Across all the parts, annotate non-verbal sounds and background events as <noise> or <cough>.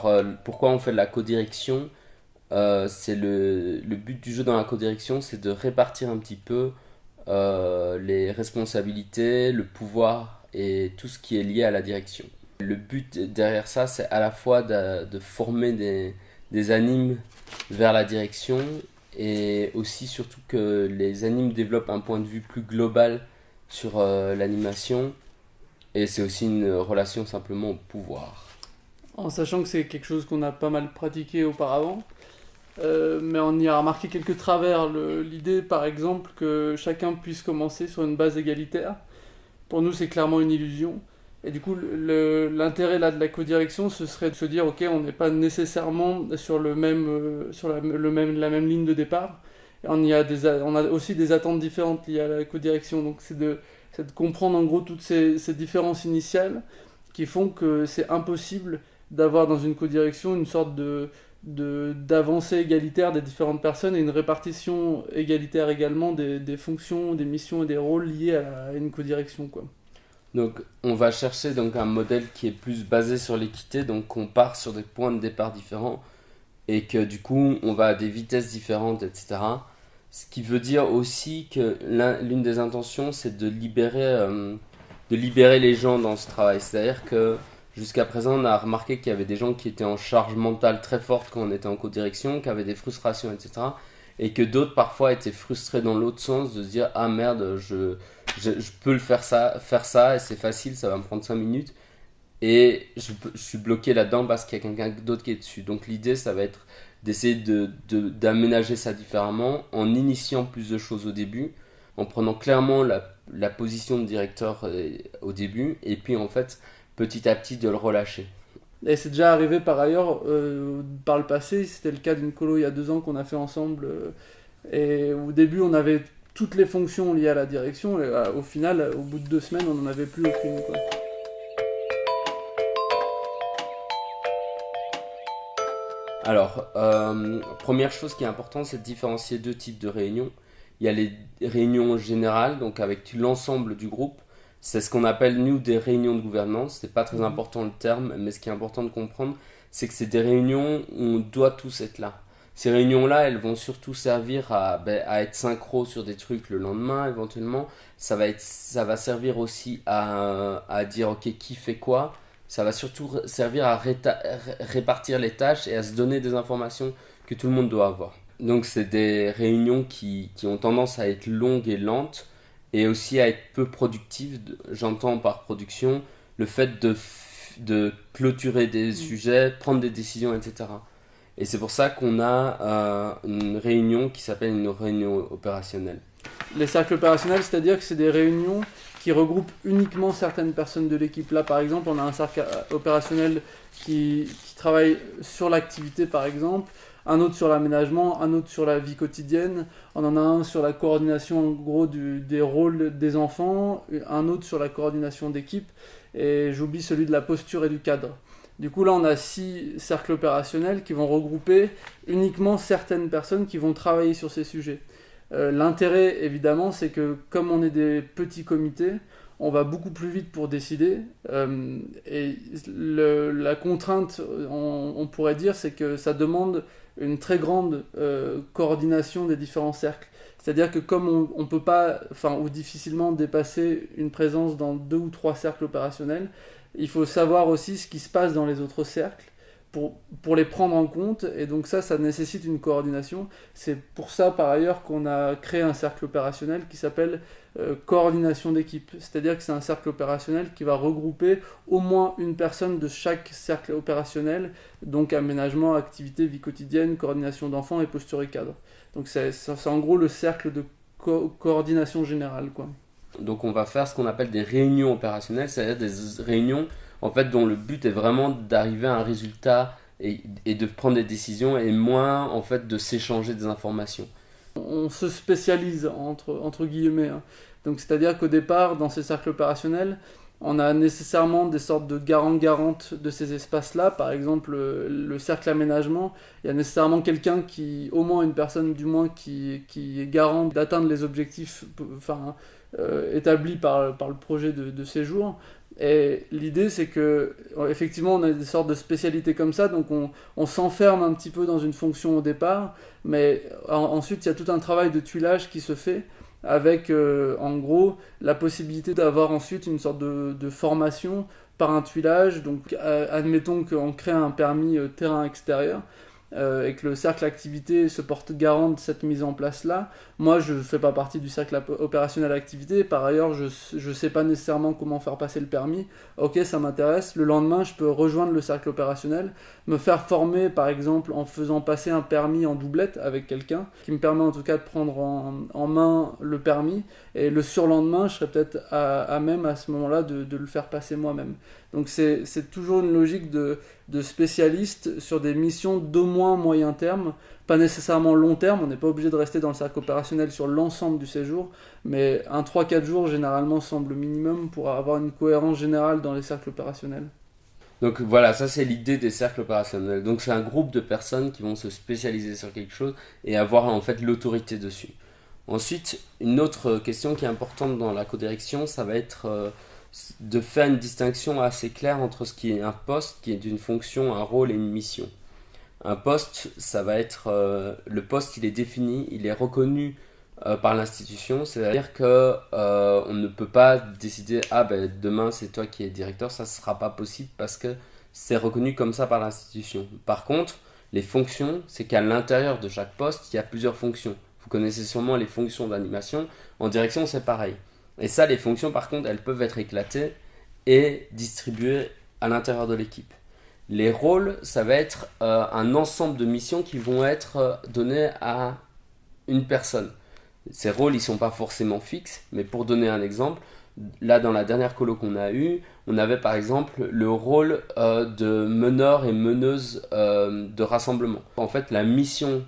Alors, euh, pourquoi on fait de la codirection euh, C'est le, but du jeu dans la codirection, c'est de répartir un petit peu euh, les responsabilités, le pouvoir et tout ce qui est lié à la direction. Le but derrière ça, c'est à la fois de, former des, des animes vers la direction et aussi surtout que les animes développent un point de vue plus global sur euh, l'animation et c'est aussi une relation simplement au pouvoir. En sachant que c'est quelque chose qu'on a pas mal pratiqué auparavant, euh, mais on y a remarqué quelques travers. L'idée, par exemple, que chacun puisse commencer sur une base égalitaire, pour nous, c'est clairement une illusion. Et du coup, l'intérêt de la codirection, ce serait de se dire, ok, on n'est pas nécessairement sur le même, euh, sur la, le même, la même ligne de départ. On y a on a aussi des attentes différentes liées à la codirection. Donc, c'est de, comprendre en gros toutes ces différences initiales qui font que c'est impossible d'avoir dans une codirection une sorte de d'avancée égalitaire des différentes personnes et une répartition égalitaire également des, fonctions, des missions et des rôles liés à, une codirection. Quoi. Donc on va chercher donc un modèle qui est plus basé sur l'équité, donc on part sur des points de départ différents et que du coup on va à des vitesses différentes, etc. Ce qui veut dire aussi que l'un- l'une des intentions c'est de euh, de libérer les gens dans ce travail. C'est-à-dire que jusqu'à présent on a remarqué qu'il y avait des gens qui étaient en charge mentale très forte quand on était en co-direction, qui avaient des frustrations, etc. Et que d'autres parfois étaient frustrés dans l'autre sens de se dire ah merde je je, peux le faire ça, faire ça et c'est facile, ça va me prendre 5 minutes. Et je, suis bloqué là-dedans parce qu'il y a quelqu'un d'autre qui est dessus. Donc l'idée, ça va être d'essayer de, de- d'aménager ça différemment en initiant plus de choses au début, en prenant clairement la, la position de directeur euh, au début, et puis en fait, petit à petit, de le relâcher. Et c'est déjà arrivé par ailleurs euh, par le passé, c'était le cas d'une colo il y a deux ans qu'on a fait ensemble. euh, et au début on avait toutes les fonctions liées à la direction, et euh, au final, au bout de deux semaines, on n'en avait plus aucune. Quoi. Alors, euh, première chose qui est importante, c'est de différencier deux types de réunions. Il y a les réunions générales, donc avec l'ensemble du groupe. C'est ce qu'on appelle, nous, des réunions de gouvernance. C'est pas très Mhm. important le terme, mais ce qui est important de comprendre, c'est que c'est des réunions où on doit tous être là. Ces réunions-là, elles vont surtout servir à, ben, à être synchro sur des trucs le lendemain, éventuellement. Ça va, être, ça va servir aussi à, à dire, ok, qui fait quoi. Ça va surtout servir à ré- répartir les tâches et à se donner des informations que tout le monde doit avoir. Donc c'est des réunions qui, qui ont tendance à être longues et lentes et aussi à être peu productives. J'entends par production le fait de, de clôturer des sujets, prendre des décisions, etc. Et c'est pour ça qu'on a euh, une réunion qui s'appelle une réunion opérationnelle. Les cercles opérationnels, c'est-à-dire que c'est des réunions qui regroupent uniquement certaines personnes de l'équipe. Là, par exemple, on a un cercle euh, opérationnel qui, qui travaille sur l'activité, par exemple, un autre sur l'aménagement, un autre sur la vie quotidienne, on en a un sur la coordination, gros, des rôles des enfants, un autre sur la coordination d'équipe, et j'oublie celui de la posture et du cadre. Du coup, là, on a six cercles opérationnels qui vont regrouper uniquement certaines personnes qui vont travailler sur ces sujets. Euh, L'intérêt, évidemment, c'est que comme on est des petits comités, on va beaucoup plus vite pour décider. euh, et la contrainte, on, on pourrait dire, c'est que ça demande une très grande euh, coordination des différents cercles. C'est-à-dire que comme on ne peut pas, enfin, ou difficilement dépasser une présence dans deux ou trois cercles opérationnels, il faut savoir aussi ce qui se passe dans les autres cercles pour, les prendre en compte. Et donc ça, ça nécessite une coordination. C'est pour ça, par ailleurs, qu'on a créé un cercle opérationnel qui s'appelle euh, coordination d'équipe. C'est-à-dire que c'est un cercle opérationnel qui va regrouper au moins une personne de chaque cercle opérationnel, donc aménagement, activité, vie quotidienne, coordination d'enfants et posture et cadre. Donc c'est en gros le cercle de co- coordination générale. Quoi. Donc on va faire ce qu'on appelle des réunions opérationnelles, c'est-à-dire des réunions en fait dont le but est vraiment d'arriver à un résultat et, de prendre des décisions et moins en fait de s'échanger des informations. on se spécialise entre, entre guillemets. hein. Donc c'est-à-dire qu'au départ, dans ces cercles opérationnels, on a nécessairement des sortes de garants-garantes de ces espaces-là. Par exemple, le cercle aménagement, il y a nécessairement quelqu'un qui, au moins une personne du moins, qui, qui est garant d'atteindre les objectifs euh, établis par, par le projet de, séjour. Et l'idée, c'est que, effectivement, on a des sortes de spécialités comme ça, donc on, on s'enferme un petit peu dans une fonction au départ, mais ensuite, il y a tout un travail de tuilage qui se fait avec euh, en gros la possibilité d'avoir ensuite une sorte de, de, formation par un tuilage. Donc euh, admettons qu'on crée un permis euh, terrain extérieur. Euh, et que le cercle activité se porte garant de cette mise en place-là. Moi, je ne fais pas partie du cercle opérationnel activité. Par ailleurs, je ne sais pas nécessairement comment faire passer le permis. Ok, ça m'intéresse. Le lendemain, je peux rejoindre le cercle opérationnel, me faire former, par exemple, en faisant passer un permis en doublette avec quelqu'un, qui me permet en tout cas de prendre en, main le permis. Et le surlendemain, je serais peut-être à, même à ce moment-là de le faire passer moi-même. Donc c'est toujours une logique de, de spécialistes sur des missions d'au moins moyen terme, pas nécessairement long terme, on n'est pas obligé de rester dans le cercle opérationnel sur l'ensemble du séjour, mais un 3-4 jours généralement semble minimum pour avoir une cohérence générale dans les cercles opérationnels. Donc voilà, ça c'est l'idée des cercles opérationnels. Donc c'est un groupe de personnes qui vont se spécialiser sur quelque chose et avoir en fait l'autorité dessus. Ensuite, une autre question qui est importante dans la codirection, ça va être euh, de faire une distinction assez claire entre ce qui est un poste, qui est d'une fonction, un rôle et une mission. Un poste, ça va être euh, le poste, il est défini, il est reconnu euh, par l'institution, c'est-à-dire que euh, on ne peut pas décider ah ben demain c'est toi qui es directeur, ça ne sera pas possible parce que c'est reconnu comme ça par l'institution. Par contre, les fonctions, c'est qu'à l'intérieur de chaque poste, il y a plusieurs fonctions. Vous connaissez sûrement les fonctions d'animation. En direction, c'est pareil. Et ça, les fonctions, par contre, elles peuvent être éclatées et distribuées à l'intérieur de l'équipe. Les rôles, ça va être euh, un ensemble de missions qui vont être euh, données à une personne. Ces rôles, ils sont pas forcément fixes, mais pour donner un exemple, là dans la dernière colo qu'on a eue, on avait par exemple le rôle euh, de meneur et meneuse de rassemblement. En fait, la mission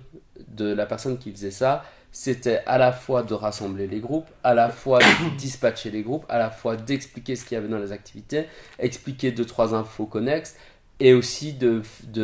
de la personne qui faisait ça, c'était à la fois de rassembler les groupes, à la fois de <coughs> dispatcher les groupes, à la fois d'expliquer ce qu'il y avait dans les activités, expliquer deux trois infos connexes et aussi de,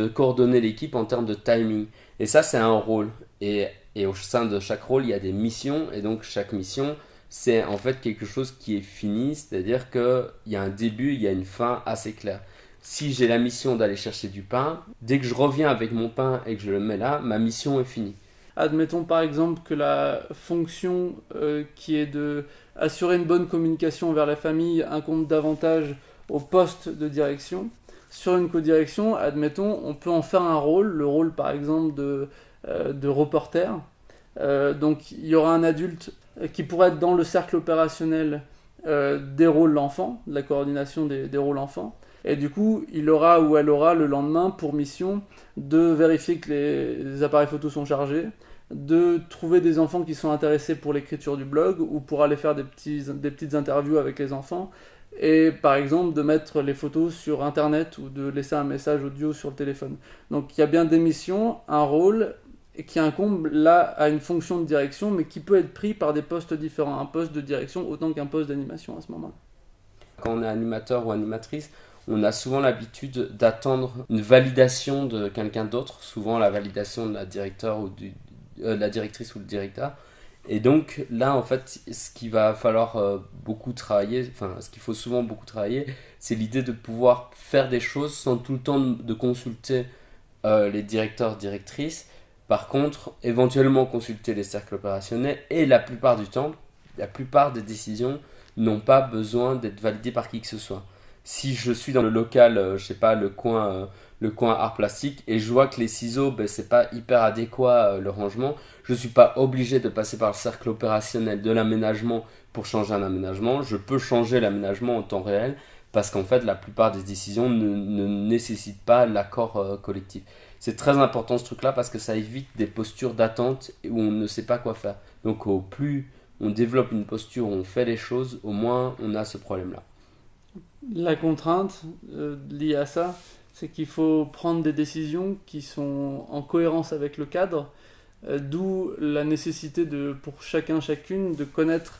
coordonner l'équipe en termes de timing. Et ça, c'est un rôle. Et, et, au sein de chaque rôle, il y a des missions. Et donc, chaque mission, c'est en fait quelque chose qui est fini. C'est-à-dire qu'il y a un début, il y a une fin assez claire. Si j'ai la mission d'aller chercher du pain, dès que je reviens avec mon pain et que je le mets là, ma mission est finie. Admettons par exemple que la fonction euh, qui est de assurer une bonne communication vers la famille incombe davantage au poste de direction. Sur une codirection, admettons, on peut en faire un rôle, le rôle par exemple de, euh, reporter. Euh, donc il y aura un adulte qui pourrait être dans le cercle opérationnel des rôles l'enfant, de la coordination des, des rôles enfants. Et du coup, il aura ou elle aura le lendemain pour mission de vérifier que les appareils photos sont chargés, de trouver des enfants qui sont intéressés pour l'écriture du blog ou pour aller faire des, petits, des petites interviews avec les enfants et par exemple de mettre les photos sur internet ou de laisser un message audio sur le téléphone. Donc il y a bien des missions, un rôle qui incombe là à une fonction de direction mais qui peut être pris par des postes différents, un poste de direction autant qu'un poste d'animation à ce moment. Quand on est animateur ou animatrice, on a souvent l'habitude d'attendre une validation de quelqu'un d'autre, souvent la validation de la directeur ou du, euh, la directrice ou le directeur. Et donc là, en fait, ce qu'il va falloir euh, beaucoup travailler, enfin, ce qu'il faut souvent beaucoup travailler, c'est l'idée de pouvoir faire des choses sans tout le temps de consulter euh, les directeurs, directrices. Par contre, éventuellement consulter les cercles opérationnels et la plupart du temps, la plupart des décisions n'ont pas besoin d'être validées par qui que ce soit. Si je suis dans le local, je sais pas, le coin le coin art plastique et je vois que les ciseaux, ben, c'est pas hyper adéquat euh, le rangement. Je suis pas obligé de passer par le cercle opérationnel de l'aménagement pour changer un aménagement. Je peux changer l'aménagement en temps réel parce qu'en fait, la plupart des décisions ne, nécessitent pas l'accord euh, collectif. C'est très important ce truc-là parce que ça évite des postures d'attente où on ne sait pas quoi faire. Donc, au plus on développe une posture on fait les choses, au moins on a ce problème-là. La contrainte euh, liée à ça, c'est qu'il faut prendre des décisions qui sont en cohérence avec le cadre, euh, d'où la nécessité de, pour chacun, chacune, de connaître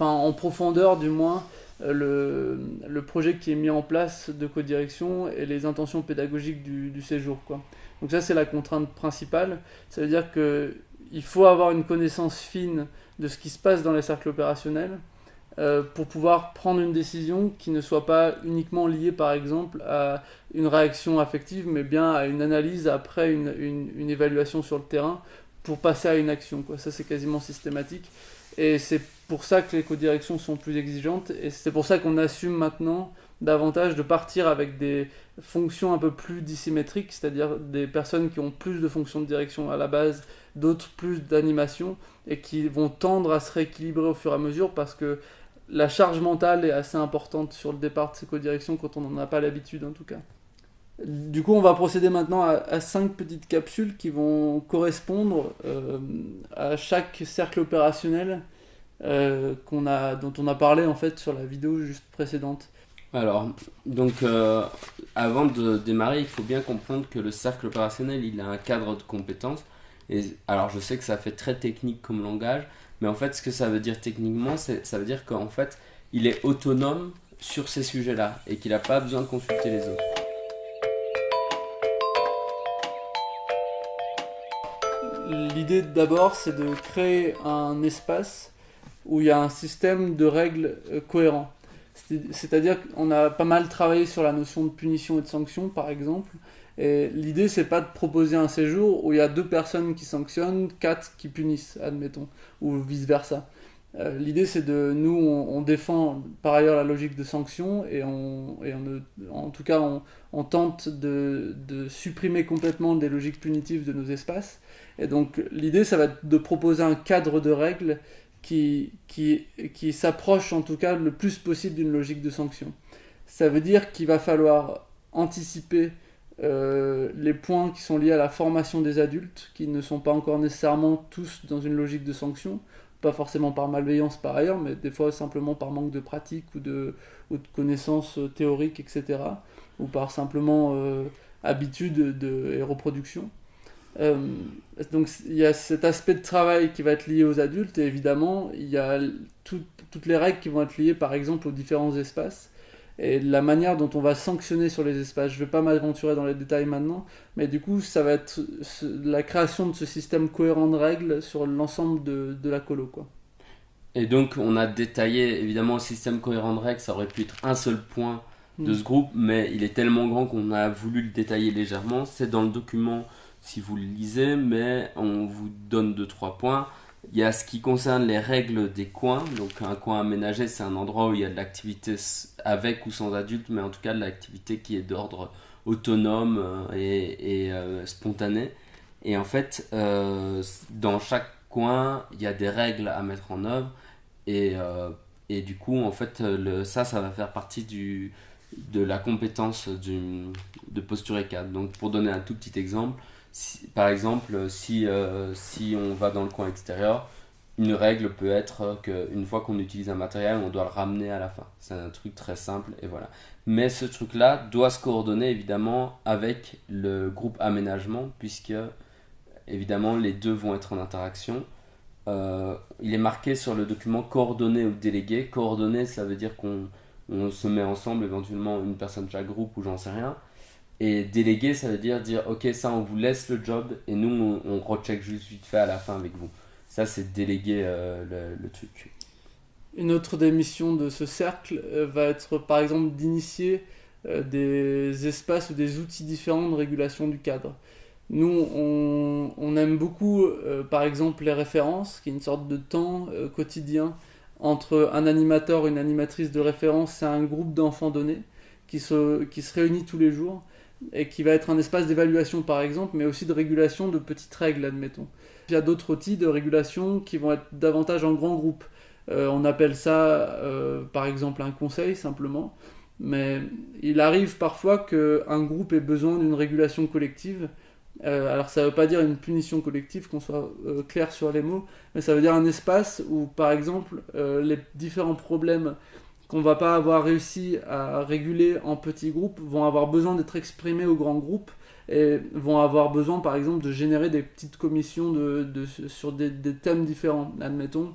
en profondeur du moins le, le, projet qui est mis en place de codirection et les intentions pédagogiques du, du séjour. Quoi. Donc ça c'est la contrainte principale. Ça veut dire qu'il faut avoir une connaissance fine de ce qui se passe dans les cercles opérationnels euh, pour pouvoir prendre une décision qui ne soit pas uniquement liée par exemple à une réaction affective mais bien à une analyse après une, une, une évaluation sur le terrain pour passer à une action. Quoi. Ça c'est quasiment systématique. Et c'est pour ça que les codirections sont plus exigeantes et c'est pour ça qu'on assume maintenant davantage de partir avec des fonctions un peu plus dissymétriques, c'est-à-dire des personnes qui ont plus de fonctions de direction à la base, d'autres plus d'animation et qui vont tendre à se rééquilibrer au fur et à mesure parce que la charge mentale est assez importante sur le départ de ces codirections quand on n'en a pas l'habitude en tout cas. Du coup, on va procéder maintenant à, cinq petites capsules qui vont correspondre euh, à chaque cercle opérationnel euh, a, dont on a parlé en fait sur la vidéo juste précédente. Alors, donc, euh, avant de démarrer, il faut bien comprendre que le cercle opérationnel, il a un cadre de compétences. Et alors, je sais que ça fait très technique comme langage, mais en fait, ce que ça veut dire techniquement, ça veut dire qu'en fait, il est autonome sur ces sujets-là et qu'il n'a pas besoin de consulter les autres. L'idée d'abord, c'est de créer un espace où il y a un système de règles euh, cohérent. C'est-à-dire qu'on a pas mal travaillé sur la notion de punition et de sanction, par exemple. Et l'idée, c'est pas de proposer un séjour où il y a deux personnes qui sanctionnent, quatre qui punissent, admettons, ou vice-versa. Euh, l'idée, c'est de. Nous, on, défend par ailleurs la logique de sanction et, on, et en tout cas, on, on tente de, de, supprimer complètement des logiques punitives de nos espaces. Et donc, l'idée, ça va être de proposer un cadre de règles qui, qui, qui s'approche en tout cas le plus possible d'une logique de sanction. Ça veut dire qu'il va falloir anticiper euh, les points qui sont liés à la formation des adultes, qui ne sont pas encore nécessairement tous dans une logique de sanction, pas forcément par malveillance par ailleurs, mais des fois simplement par manque de pratique ou de, connaissances théoriques, etc., ou par simplement euh, habitude de, et reproduction. Euh, donc il y a cet aspect de travail qui va être lié aux adultes et évidemment il y a toutes les règles qui vont être liées par exemple aux différents espaces et la manière dont on va sanctionner sur les espaces. Je ne vais pas m'aventurer dans les détails maintenant, mais du coup ça va être la création de ce système cohérent de règles sur l'ensemble de, de, la colo. Quoi. Et donc on a détaillé évidemment le système cohérent de règles, ça aurait pu être un seul point de mm. ce groupe, mais il est tellement grand qu'on a voulu le détailler légèrement. C'est dans le document si vous le lisez, mais on vous donne deux trois points. Il y a ce qui concerne les règles des coins. Donc un coin aménagé, c'est un endroit où il y a de l'activité avec ou sans adultes, mais en tout cas de l'activité qui est d'ordre autonome euh, et, euh, spontané. Et en fait, euh, dans chaque coin, il y a des règles à mettre en œuvre. Et, et du coup, en fait, ça, ça va faire partie de la compétence de posture et cadre. Donc pour donner un tout petit exemple, par exemple, si, euh, si on va dans le coin extérieur, une règle peut être qu'une fois qu'on utilise un matériel, on doit le ramener à la fin. C'est un truc très simple et voilà. Mais ce truc-là doit se coordonner évidemment avec le groupe aménagement puisque évidemment les deux vont être en interaction. Euh, il est marqué sur le document coordonné ou délégué. Coordonné, ça veut dire qu'on on se met ensemble, éventuellement une personne de chaque groupe ou j'en sais rien. Et déléguer, ça veut dire dire ok, ça on vous laisse le job et nous on, recheck juste vite fait à la fin avec vous. Ça c'est déléguer euh, le, truc. Une autre des missions de ce cercle euh, va être par exemple d'initier euh, des espaces ou des outils différents de régulation du cadre. Nous, on, aime beaucoup, par exemple, les références, qui est une sorte de temps quotidien entre un animateur, une animatrice de référence et un groupe d'enfants donnés qui se, qui se réunit tous les jours et qui va être un espace d'évaluation par exemple, mais aussi de régulation de petites règles, admettons. Il y a d'autres outils de régulation qui vont être davantage en grand groupe. Euh, on appelle ça euh, par exemple un conseil simplement, mais il arrive parfois qu'un groupe ait besoin d'une régulation collective. Euh, alors ça ne veut pas dire une punition collective, qu'on soit clair sur les mots, mais ça veut dire un espace où par exemple les différents problèmes qu'on va pas avoir réussi à réguler en petits groupes vont avoir besoin d'être exprimés au grand groupe et vont avoir besoin par exemple de générer des petites commissions de, sur des, thèmes différents. Admettons,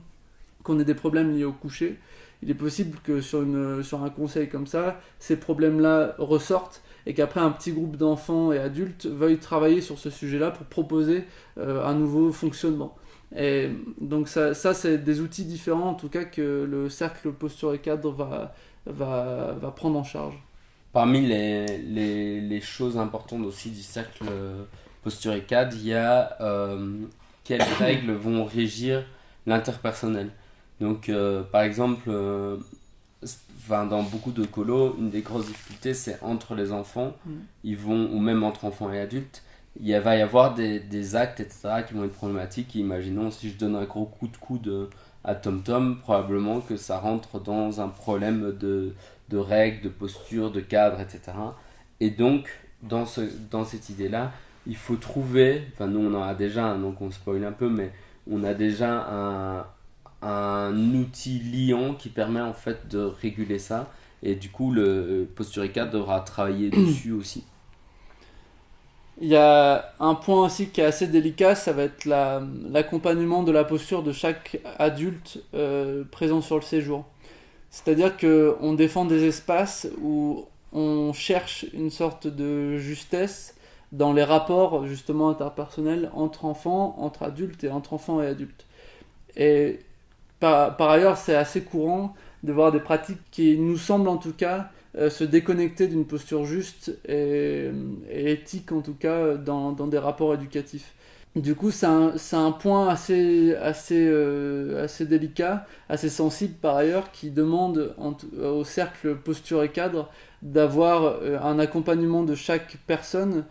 qu'on ait des problèmes liés au coucher, il est possible que sur un conseil comme ça, ces problèmes-là ressortent et qu'après un petit groupe d'enfants et adultes veuille travailler sur ce sujet-là pour proposer euh, un nouveau fonctionnement. Et donc ça, ça c'est des outils différents en tout cas que le cercle posture et cadre va, va, va prendre en charge. Parmi les, les, les, choses importantes aussi du cercle posture et cadre, il y a euh, quelles <coughs> règles vont régir l'interpersonnel. Donc euh, par exemple, dans beaucoup de colos, une des grosses difficultés, c'est entre les enfants, mm. ils vont, ou même entre enfants et adultes, il va y avoir des, des, actes, etc., qui vont être problématiques. Imaginons, si je donne un gros coup de coude à Tom Tom, probablement que ça rentre dans un problème de, de règles, de posture, de cadre, etc. Et donc, dans, ce, dans cette idée-là, il faut trouver, enfin nous on en a déjà, donc on spoil un peu, mais on a déjà un, un outil liant qui permet en fait de réguler ça. Et du coup, le Posturica devra travailler <clears throat> dessus aussi. Il y a un point aussi qui est assez délicat, ça va être l'accompagnement de la posture de chaque adulte euh, présent sur le séjour. C'est-à-dire qu'on défend des espaces où on cherche une sorte de justesse dans les rapports justement interpersonnels entre enfants, entre adultes et entre enfants et adultes. Et par, ailleurs, c'est assez courant de voir des pratiques qui nous semblent en tout cas euh, se déconnecter d'une posture juste et, éthique en tout cas dans, des rapports éducatifs. Du coup, c'est un, point euh, assez délicat, assez sensible par ailleurs, qui demande au cercle posture et cadre d'avoir euh, un accompagnement de chaque personne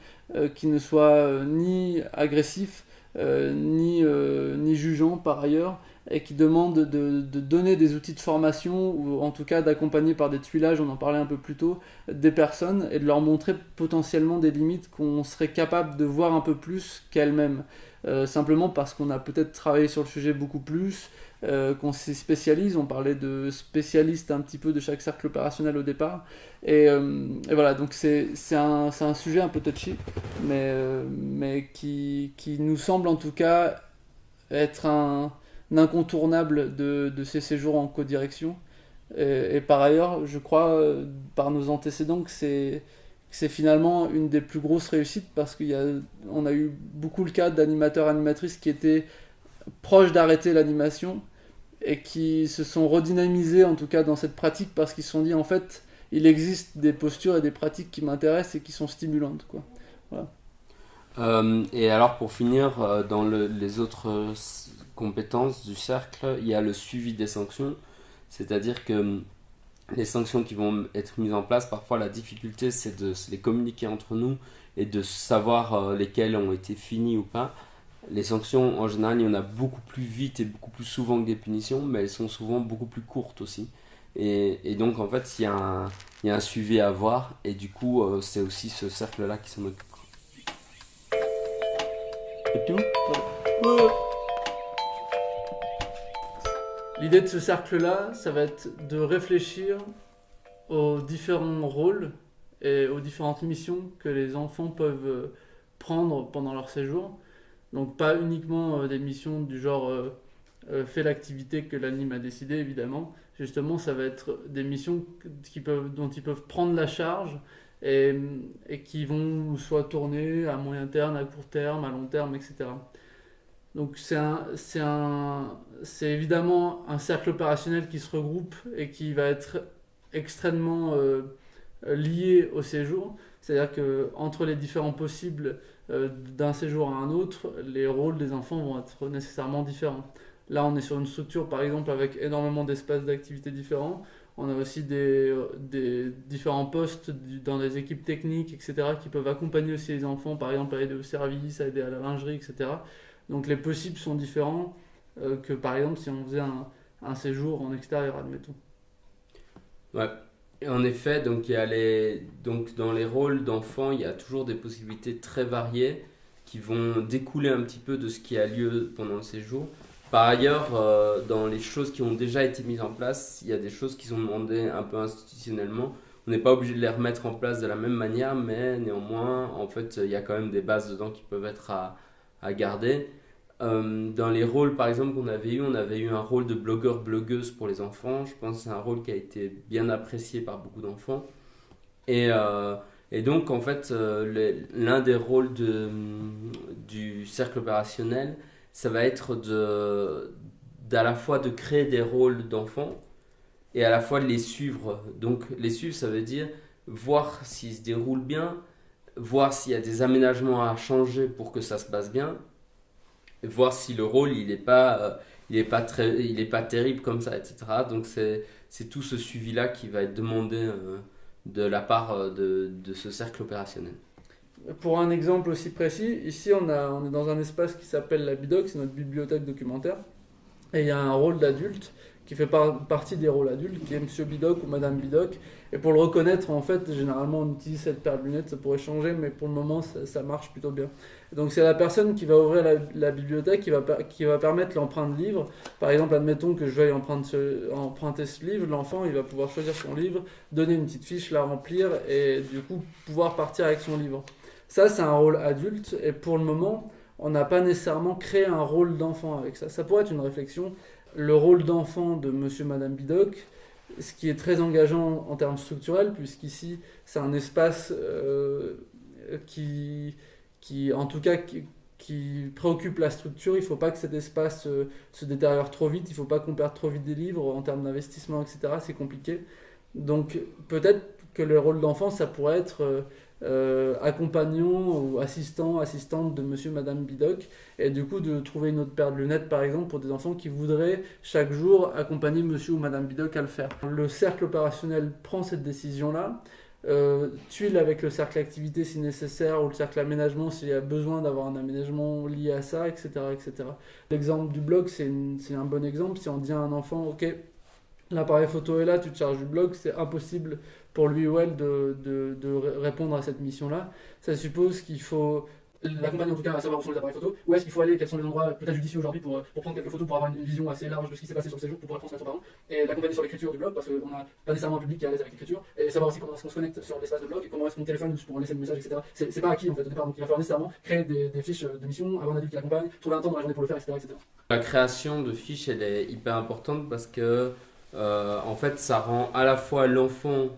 qui ne soit ni agressif, ni, ni jugeant par ailleurs, et qui demande de, de, donner des outils de formation ou en tout cas d'accompagner par des tuilages, on en parlait un peu plus tôt, des personnes et de leur montrer potentiellement des limites qu'on serait capable de voir un peu plus qu'elles-mêmes. Euh, simplement parce qu'on a peut-être travaillé sur le sujet beaucoup plus, euh, qu'on s'y spécialise, on parlait de spécialistes un petit peu de chaque cercle opérationnel au départ. Et, euh, voilà, donc c'est un, un, sujet un peu touchy, mais, mais qui, qui nous semble en tout cas être un incontournable de, ces séjours en codirection. Et, et par ailleurs, je crois, euh, par nos antécédents, que c'est finalement une des plus grosses réussites parce qu'on a, a eu beaucoup le cas d'animateurs animatrices qui étaient proches d'arrêter l'animation et qui se sont redynamisés en tout cas dans cette pratique parce qu'ils se sont dit en fait il existe des postures et des pratiques qui m'intéressent et qui sont stimulantes quoi. Euh, et alors pour finir euh, dans le, les autres compétences du cercle, il y a le suivi des sanctions, c'est-à-dire que hum, les sanctions qui vont être mises en place, parfois la difficulté c'est de les communiquer entre nous et de savoir euh, lesquelles ont été finies ou pas. Les sanctions, en général, il y en a beaucoup plus vite et beaucoup plus souvent que des punitions, mais elles sont souvent beaucoup plus courtes aussi. Et, donc, en fait, il y, a un, il y, a un suivi à avoir, et du coup, euh, c'est aussi ce cercle-là qui s'en occupe. Et tout? L'idée de ce cercle-là, ça va être de réfléchir aux différents rôles et aux différentes missions que les enfants peuvent euh, prendre pendant leur séjour. Donc pas uniquement euh, des missions du genre euh, fait l'activité que l'anime a décidé, évidemment. Justement, ça va être des missions dont ils peuvent prendre la charge et qui vont soit tourner à moyen terme, à court terme, à long terme, etc. Donc c'est évidemment un cercle opérationnel qui se regroupe et qui va être extrêmement euh, lié au séjour. C'est-à-dire que entre les différents possibles euh, d'un séjour à un autre, les rôles des enfants vont être nécessairement différents. Là, on est sur une structure, par exemple, avec énormément d'espaces d'activité différents. On a aussi des, des, différents postes dans des équipes techniques, etc., qui peuvent accompagner aussi les enfants, par exemple, à aider au service, à aider à la lingerie, etc. Donc les possibles sont différents euh, que par exemple si on faisait un, séjour en extérieur, admettons. Ouais. En effet, donc, y a les... donc dans les rôles d'enfants, il y a toujours des possibilités très variées qui vont découler un petit peu de ce qui a lieu pendant le séjour. Par ailleurs, euh, dans les choses qui ont déjà été mises en place, il y a des choses qui sont demandées un peu institutionnellement. On n'est pas obligé de les remettre en place de la même manière, mais néanmoins, en fait, il y a quand même des bases dedans qui peuvent être à, à garder. Euh, dans les rôles, par exemple, qu'on avait eu, on avait eu un rôle de blogueur-blogueuse pour les enfants. Je pense que c'est un rôle qui a été bien apprécié par beaucoup d'enfants. Et, euh, et, donc, en fait, euh, l'un des rôles de, du cercle opérationnel, ça va être de, d'à la fois de créer des rôles d'enfants et à la fois de les suivre. Donc, les suivre, ça veut dire voir s'ils se déroulent bien, voir s'il y a des aménagements à changer pour que ça se passe bien, voir si le rôle il n'est pas, euh, pas, pas terrible comme ça, etc. Donc c'est tout ce suivi-là qui va être demandé euh, de la part euh, de, de, ce cercle opérationnel. Pour un exemple aussi précis, ici on, a, on est dans un espace qui s'appelle la BIDOC, c'est notre bibliothèque documentaire, et il y a un rôle d'adulte qui fait partie des rôles adultes, qui est Monsieur Bidoc ou Madame Bidoc. Et pour le reconnaître, en fait, généralement on utilise cette paire de lunettes, ça pourrait changer, mais pour le moment ça, marche plutôt bien. donc c'est la personne qui va ouvrir la, bibliothèque, qui va, qui va permettre l'empreinte de livre. Par exemple, admettons que je veuille emprunter ce, emprunter ce livre, l'enfant il va pouvoir choisir son livre, donner une petite fiche, la remplir et du coup pouvoir partir avec son livre. Ça c'est un rôle adulte et pour le moment on n'a pas nécessairement créé un rôle d'enfant avec ça. Ça pourrait être une réflexion le rôle d'enfant de monsieur madame Bidoc, ce qui est très engageant en termes structurels, puisqu'ici, c'est un espace euh, qui, qui, en tout cas, qui, préoccupe la structure. Il ne faut pas que cet espace euh, se détériore trop vite, il ne faut pas qu'on perde trop vite des livres en termes d'investissement, etc. C'est compliqué. Donc, peut-être que le rôle d'enfant, ça pourrait être... Euh, euh, accompagnant ou assistant, assistante de monsieur, madame Bidoc, et du coup de trouver une autre paire de lunettes par exemple pour des enfants qui voudraient chaque jour accompagner monsieur ou madame Bidoc à le faire. Le cercle opérationnel prend cette décision-là, euh, tuile avec le cercle activité si nécessaire ou le cercle aménagement s'il y a besoin d'avoir un aménagement lié à ça, etc. etc. L'exemple du blog, c'est un bon exemple. Si on dit à un enfant, ok, l'appareil photo est là, tu te charges du blog, c'est impossible pour lui ou elle de, de, de répondre à cette mission-là. Ça suppose qu'il faut l'accompagner en tout cas à savoir où sont les appareils photo, où est-ce qu'il faut aller, quels sont les endroits peut-être judicieux aujourd'hui pour, pour, prendre quelques photos, pour avoir une vision assez large de ce qui s'est passé sur ces jours pour pouvoir transmettre aux parents, et l'accompagner sur l'écriture du blog parce qu'on n'a pas nécessairement un public qui est à l'aise avec l'écriture, et savoir aussi comment est-ce qu'on se connecte sur l'espace de blog, et comment est-ce qu'on téléphone pour laisser le message, etc. C'est pas acquis en fait au départ, donc il va falloir nécessairement créer des, des fiches de mission, avoir un adulte qui l'accompagne, trouver un temps dans la journée pour le faire, etc., etc. La création de fiches elle est hyper importante parce que euh, en fait ça rend à la fois l'enfant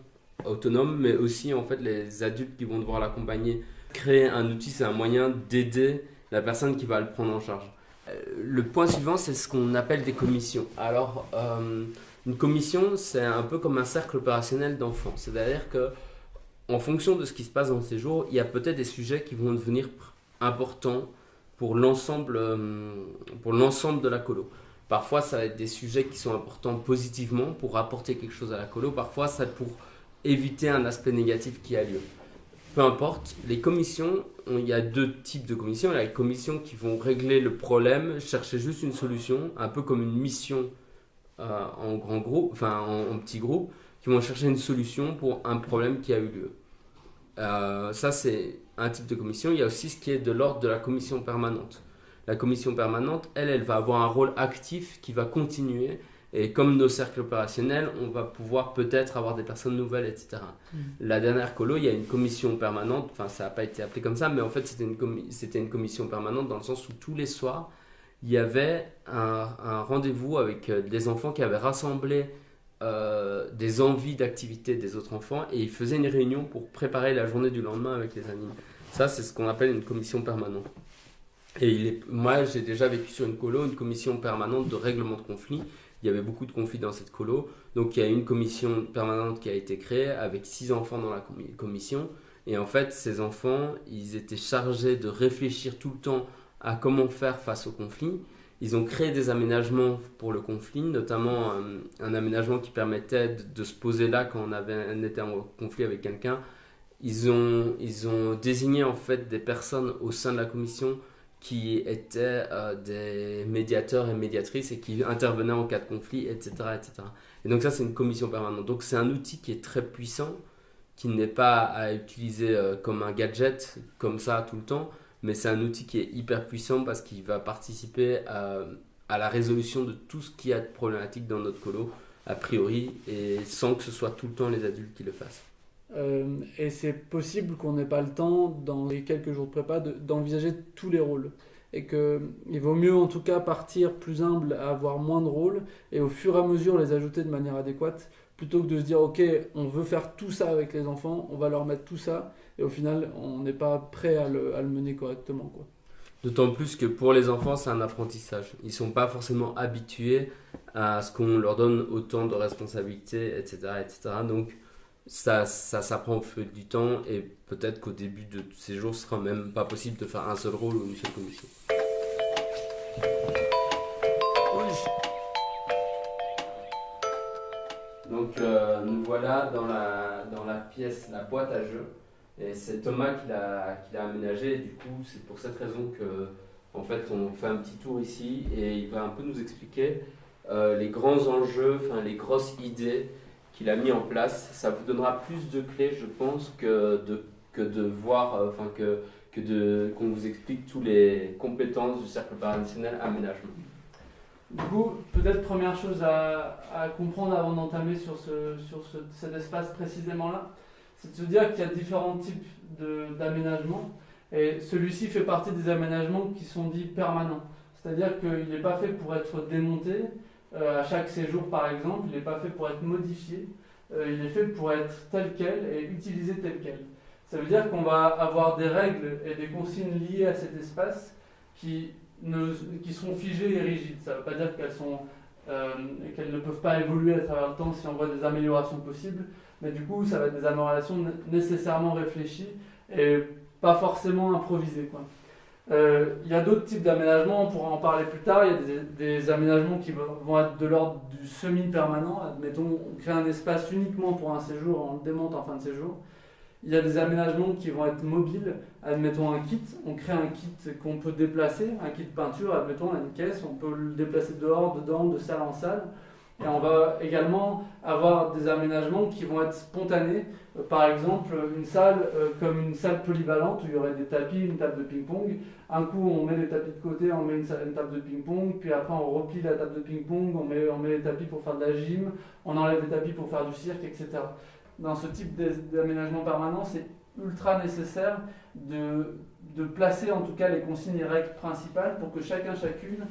autonome, mais aussi en fait les adultes qui vont devoir l'accompagner. Créer un outil, c'est un moyen d'aider la personne qui va le prendre en charge. Euh, le point suivant, c'est ce qu'on appelle des commissions. Alors, euh, une commission, c'est un peu comme un cercle opérationnel d'enfants. C'est-à-dire que, en fonction de ce qui se passe dans ces jours, il y a peut-être des sujets qui vont devenir importants pour l'ensemble, pour l'ensemble de la colo. Parfois, ça va être des sujets qui sont importants positivement pour apporter quelque chose à la colo. Parfois, ça pour éviter un aspect négatif qui a lieu. Peu importe, les commissions, il y a deux types de commissions. Il y a les commissions qui vont régler le problème, chercher juste une solution, un peu comme une mission euh, en grand groupe, enfin en, petit groupe, qui vont chercher une solution pour un problème qui a eu lieu. Euh, ça, c'est un type de commission. Il y a aussi ce qui est de l'ordre de la commission permanente. La commission permanente, elle, elle va avoir un rôle actif qui va continuer et comme nos cercles opérationnels, on va pouvoir peut-être avoir des personnes nouvelles, etc. Mm. La dernière colo, il y a une commission permanente, enfin ça n'a pas été appelé comme ça, mais en fait c'était une, commission permanente dans le sens où tous les soirs, il y avait un, un rendez-vous avec euh, des enfants qui avaient rassemblé euh, des envies d'activité des autres enfants et ils faisaient une réunion pour préparer la journée du lendemain avec les animes. Ça, c'est ce qu'on appelle une commission permanente. Et moi, j'ai déjà vécu sur une colo une commission permanente de règlement de conflits il y avait beaucoup de conflits dans cette colo. Donc il y a une commission permanente qui a été créée avec six enfants dans la commission. Et en fait, ces enfants, ils étaient chargés de réfléchir tout le temps à comment faire face au conflit. Ils ont créé des aménagements pour le conflit, notamment euh, un, aménagement qui permettait de, se poser là quand on, avait, on était en conflit avec quelqu'un. Ils ont, ils ont désigné en fait des personnes au sein de la commission qui étaient euh, des médiateurs et médiatrices et qui intervenaient en cas de conflit, etc. etc. Et donc ça, c'est une commission permanente. Donc c'est un outil qui est très puissant, qui n'est pas à utiliser euh, comme un gadget, comme ça tout le temps, mais c'est un outil qui est hyper puissant parce qu'il va participer à, à, la résolution de tout ce qui a de problématique dans notre colo, a priori, et sans que ce soit tout le temps les adultes qui le fassent. Euh, et c'est possible qu'on n'ait pas le temps, dans les quelques jours de prépa, d'envisager tous les rôles. et qu'il vaut mieux en tout cas partir plus humble à avoir moins de rôles et au fur et à mesure les ajouter de manière adéquate plutôt que de se dire ok on veut faire tout ça avec les enfants, on va leur mettre tout ça et au final on n'est pas prêt à le, mener correctement. Quoi. D'autant plus que pour les enfants c'est un apprentissage. Ils ne sont pas forcément habitués à ce qu'on leur donne autant de responsabilités, etc. etc. Donc ça, ça s'apprend au feu du temps et peut-être qu'au début de ces jours ce sera même pas possible de faire un seul rôle une seule commission. Donc euh, nous voilà dans la, dans la pièce, la boîte à jeux. Et c'est Thomas qui l'a, qui l'a aménagé. Et du coup, c'est pour cette raison que en fait, on fait un petit tour ici et il va un peu nous expliquer euh, les grands enjeux, enfin les grosses idées qu'il a mis en place. Ça vous donnera plus de clés, je pense, que de, que de voir, euh, enfin que, que de, qu'on vous explique toutes les compétences du cercle opérationnel aménagement. Du coup, peut-être première chose à, comprendre avant d'entamer sur, ce, sur ce, cet espace précisément là, c'est de se dire qu'il y a différents types d'aménagements. Et celui-ci fait partie des aménagements qui sont dits permanents. C'est-à-dire qu'il n'est pas fait pour être démonté à chaque séjour, par exemple. Il n'est pas fait pour être modifié. Euh, il est fait pour être tel quel et utilisé tel quel. Ça veut dire qu'on va avoir des règles et des consignes liées à cet espace qui, ne, qui sont figées et rigides. Ça ne veut pas dire qu'elles sont euh, qu'elles ne peuvent pas évoluer à travers le temps si on voit des améliorations possibles, mais du coup, ça va être des améliorations nécessairement réfléchies et pas forcément improvisées. Quoi. Euh, il y a d'autres types d'aménagements, on pourra en parler plus tard. Il y a des, des aménagements qui vont être de l'ordre du semi-permanent. Admettons, on crée un espace uniquement pour un séjour, on le démonte en fin de séjour. Il y a des aménagements qui vont être mobiles. Admettons un kit, on crée un kit qu'on peut déplacer, un kit peinture, admettons on a une caisse, on peut le déplacer dehors, dedans, de salle en salle. Et on va également avoir des aménagements qui vont être spontanés. Euh, par exemple, une salle euh, comme une salle polyvalente où il y aurait des tapis, une table de ping-pong. Un coup, on met les tapis de côté, on met une, une table de ping-pong. Puis après, on replie la table de ping-pong, on met, on met les tapis pour faire de la gym, on enlève les tapis pour faire du cirque, etc. Dans ce type d'aménagement permanent, c'est ultra nécessaire de, de placer en tout cas les consignes et règles principales pour que chacun, chacune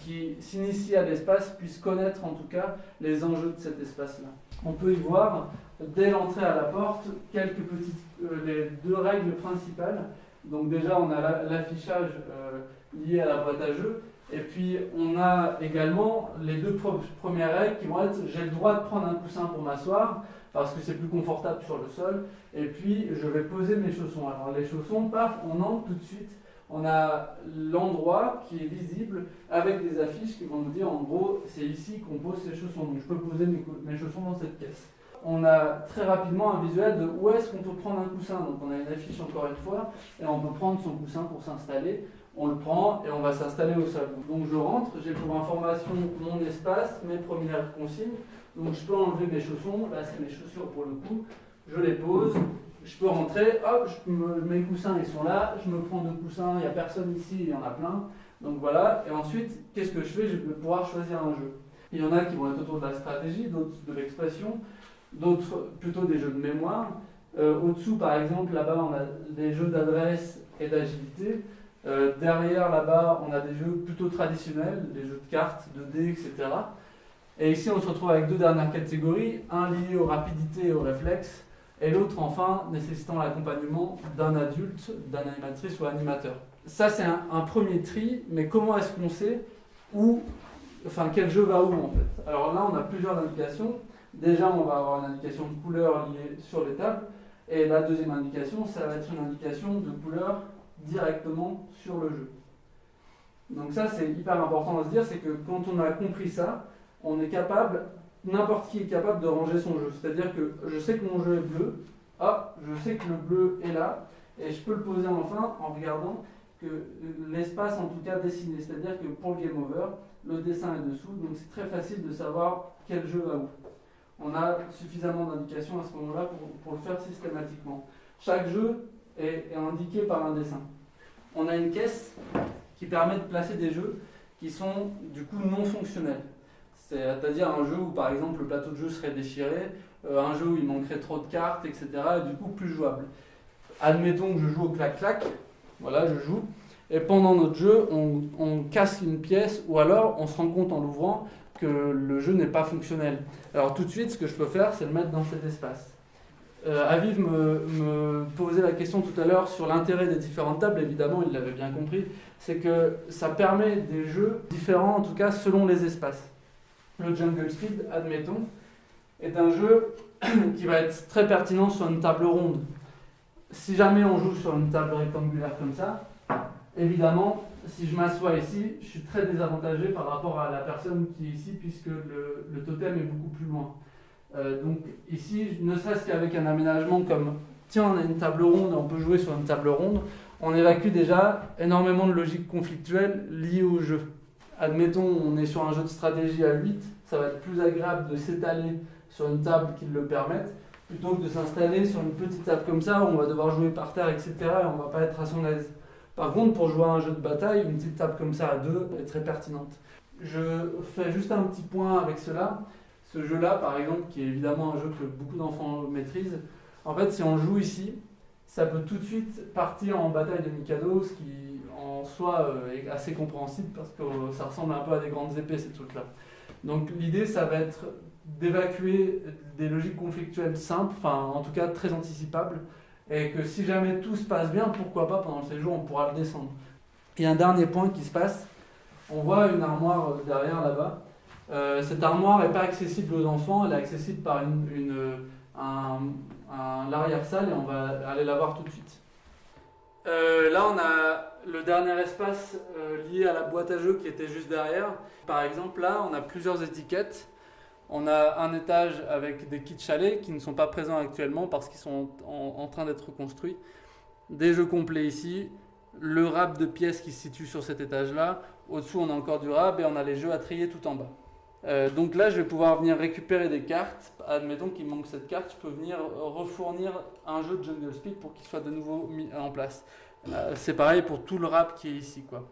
qui s'initie à l'espace puisse connaître en tout cas les enjeux de cet espace-là. On peut y voir, dès l'entrée à la porte, quelques petites, euh, les deux règles principales. Donc déjà, on a l'affichage euh, lié à la boîte à jeux, et puis on a également les deux premières règles qui vont être j'ai le droit de prendre un coussin pour m'asseoir parce que c'est plus confortable sur le sol, et puis je vais poser mes chaussons. Alors les chaussons, paf, on entre tout de suite on a l'endroit qui est visible avec des affiches qui vont nous dire en gros c'est ici qu'on pose ses chaussons. Donc je peux poser mes, chaussons dans cette caisse. On a très rapidement un visuel de où est-ce qu'on peut prendre un coussin. Donc on a une affiche encore une fois et on peut prendre son coussin pour s'installer. On le prend et on va s'installer au sol. Donc je rentre, j'ai pour information mon espace, mes premières consignes. Donc je peux enlever mes chaussons. Là c'est mes chaussures pour le coup. Je les pose, je peux rentrer, hop, je me, mes coussins ils sont là, je me prends deux coussins, il n'y a personne ici, il y en a plein. Donc voilà, et ensuite, qu'est-ce que je fais? Je vais pouvoir choisir un jeu. Il y en a qui vont être autour de la stratégie, d'autres de l'expression, d'autres plutôt des jeux de mémoire. Euh, Au-dessous, par exemple, là-bas, on a des jeux d'adresse et d'agilité. Euh, derrière, là-bas, on a des jeux plutôt traditionnels, des jeux de cartes, de dés, etc. Et ici, on se retrouve avec deux dernières catégories, un lié aux rapidités et aux réflexes, et l'autre enfin nécessitant l'accompagnement d'un adulte, d'un animatrice ou animateur. Ça c'est un, premier tri, mais comment est-ce qu'on sait où, enfin quel jeu va où en fait? Alors là on a plusieurs indications. Déjà on va avoir une indication de couleur liée sur les tables, et la deuxième indication ça va être une indication de couleur directement sur le jeu. Donc ça c'est hyper important à se dire, c'est que quand on a compris ça, on est capable n'importe qui est capable de ranger son jeu. C'est-à-dire que je sais que mon jeu est bleu, ah, je sais que le bleu est là, et je peux le poser enfin en regardant que l'espace en tout cas dessiné. C'est-à-dire que pour le game over, le dessin est dessous, donc c'est très facile de savoir quel jeu va où. On a suffisamment d'indications à ce moment-là pour, le faire systématiquement. Chaque jeu est indiqué par un dessin. On a une caisse qui permet de placer des jeux qui sont du coup non fonctionnels. C'est-à-dire un jeu où par exemple le plateau de jeu serait déchiré, euh, un jeu où il manquerait trop de cartes, etc. Et du coup plus jouable. Admettons que je joue au clac-clac, voilà, je joue. Et pendant notre jeu, on, casse une pièce ou alors on se rend compte en l'ouvrant que le jeu n'est pas fonctionnel. Alors tout de suite, ce que je peux faire, c'est le mettre dans cet espace. Euh, Aviv me, me, posait la question tout à l'heure sur l'intérêt des différentes tables, évidemment, il l'avait bien compris, c'est que ça permet des jeux différents, en tout cas selon les espaces. Le Jungle Speed, admettons, est un jeu <clears throat> qui va être très pertinent sur une table ronde. Si jamais on joue sur une table rectangulaire comme ça, évidemment, si je m'assois ici, je suis très désavantagé par rapport à la personne qui est ici, puisque le, totem est beaucoup plus loin. Euh, donc ici, ne serait-ce qu'avec un aménagement comme tiens, on a une table ronde, on peut jouer sur une table ronde, on évacue déjà énormément de logique conflictuelle liée au jeu. Admettons, on est sur un jeu de stratégie à 8, ça va être plus agréable de s'étaler sur une table qui le permette, plutôt que de s'installer sur une petite table comme ça où on va devoir jouer par terre, etc. et on va pas être à son aise. Par contre, pour jouer à un jeu de bataille, une petite table comme ça à deux est très pertinente. Je fais juste un petit point avec cela. Ce jeu-là, par exemple, qui est évidemment un jeu que beaucoup d'enfants maîtrisent, en fait, si on joue ici, ça peut tout de suite partir en bataille de Mikado, ce qui en soi euh, est assez compréhensible parce que ça ressemble un peu à des grandes épées, ces trucs-là. Donc l'idée, ça va être d'évacuer des logiques conflictuelles simples, enfin en tout cas très anticipables, et que si jamais tout se passe bien, pourquoi pas pendant le séjour, on pourra le descendre. Et un dernier point qui se passe, on voit une armoire derrière là-bas. Euh, cette armoire n'est pas accessible aux enfants, elle est accessible par une, une un, un l'arrière-salle et on va aller la voir tout de suite. Euh, là, on a le dernier espace euh, lié à la boîte à jeux qui était juste derrière. Par exemple, là, on a plusieurs étiquettes. On a un étage avec des kits chalets qui ne sont pas présents actuellement parce qu'ils sont en, en train d'être construits. Des jeux complets ici. Le rab de pièces qui se situe sur cet étage-là. Au-dessous, on a encore du rab et on a les jeux à trier tout en bas. Euh, donc là, je vais pouvoir venir récupérer des cartes. Admettons qu'il manque cette carte, je peux venir refournir un jeu de Jungle Speed pour qu'il soit de nouveau mis en place. Euh, c'est pareil pour tout le rap qui est ici. Quoi.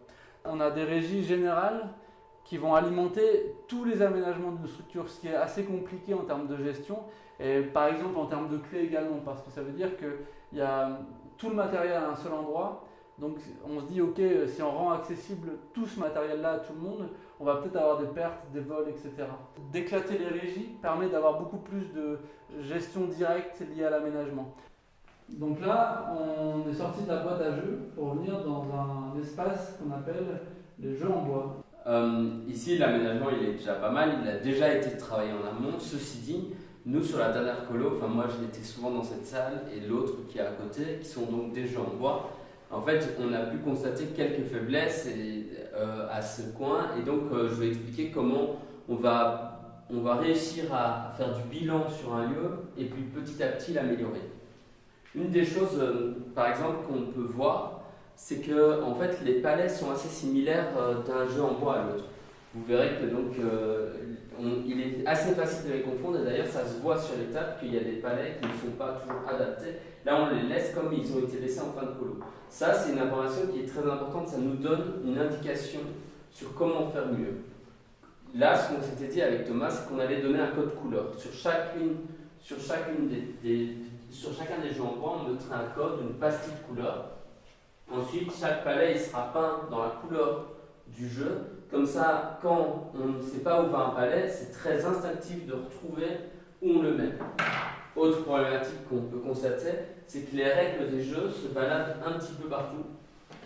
On a des régies générales qui vont alimenter tous les aménagements de structure, ce qui est assez compliqué en termes de gestion, et par exemple en termes de clés également, parce que ça veut dire qu'il y a tout le matériel à un seul endroit, donc on se dit, ok, si on rend accessible tout ce matériel-là à tout le monde, on va peut-être avoir des pertes, des vols, etc. D'éclater les régies permet d'avoir beaucoup plus de gestion directe liée à l'aménagement. Donc là, on est sorti de la boîte à jeux pour venir dans un espace qu'on appelle les jeux en bois. Euh, ici, l'aménagement, il est déjà pas mal, il a déjà été travaillé en amont. Ceci dit, nous, sur la dernière colo, enfin moi, je l'étais souvent dans cette salle et l'autre qui est à côté, qui sont donc des jeux en bois, en fait, on a pu constater quelques faiblesses et, à ce coin et donc euh, je vais expliquer comment on va, on va réussir à faire du bilan sur un lieu et puis petit à petit l'améliorer. Une des choses, euh, par exemple, qu'on peut voir, c'est que en fait, les palais sont assez similaires euh, d'un jeu en bois à l'autre. Vous verrez que donc euh, on, il est assez facile de les confondre et d'ailleurs ça se voit sur les tables qu'il y a des palais qui ne sont pas toujours adaptés. Là on les laisse comme ils ont été laissés en fin de polo. Ça c'est une information qui est très importante, ça nous donne une indication sur comment faire mieux. Là ce qu'on s'était dit avec Thomas c'est qu'on allait donner un code couleur. Sur chacune, sur chacune des, sur chacun des jeux en bois on mettrait un code, une pastille de couleur. Ensuite chaque palais il sera peint dans la couleur du jeu. Comme ça, quand on ne sait pas où va un palais, c'est très instinctif de retrouver où on le met. Autre problématique qu'on peut constater, c'est que les règles des jeux se baladent un petit peu partout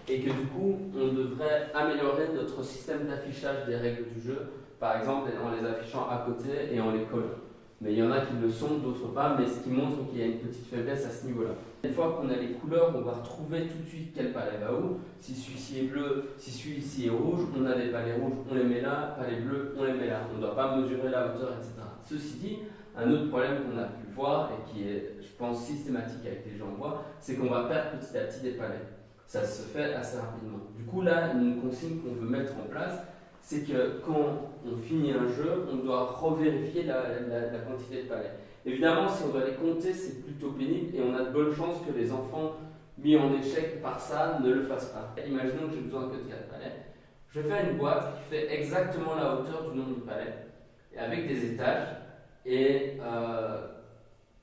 et que du coup, on devrait améliorer notre système d'affichage des règles du jeu, par exemple en les affichant à côté et en les collant. Mais il y en a qui le sont, d'autres pas, mais ce qui montre qu'il y a une petite faiblesse à ce niveau-là. Une fois qu'on a les couleurs, on va retrouver tout de suite quel palais va où. Si celui-ci est bleu, si celui-ci est rouge, on a des palais rouges, on les met là, palais bleus, on les met là. On ne doit pas mesurer la hauteur, etc. Ceci dit, un autre problème qu'on a pu voir et qui est, je pense, systématique avec les gens en bois, c'est qu'on va perdre petit à petit des palais. Ça se fait assez rapidement. Du coup, là, une consigne qu'on veut mettre en place, c'est que quand on finit un jeu, on doit revérifier la, quantité de palais. Évidemment, si on doit les compter, c'est plutôt pénible et on a de bonnes chances que les enfants mis en échec par ça ne le fassent pas. Imaginons que j'ai besoin que de 4 palais. Je fais une boîte qui fait exactement la hauteur du nombre de palais, et avec des étages, et euh,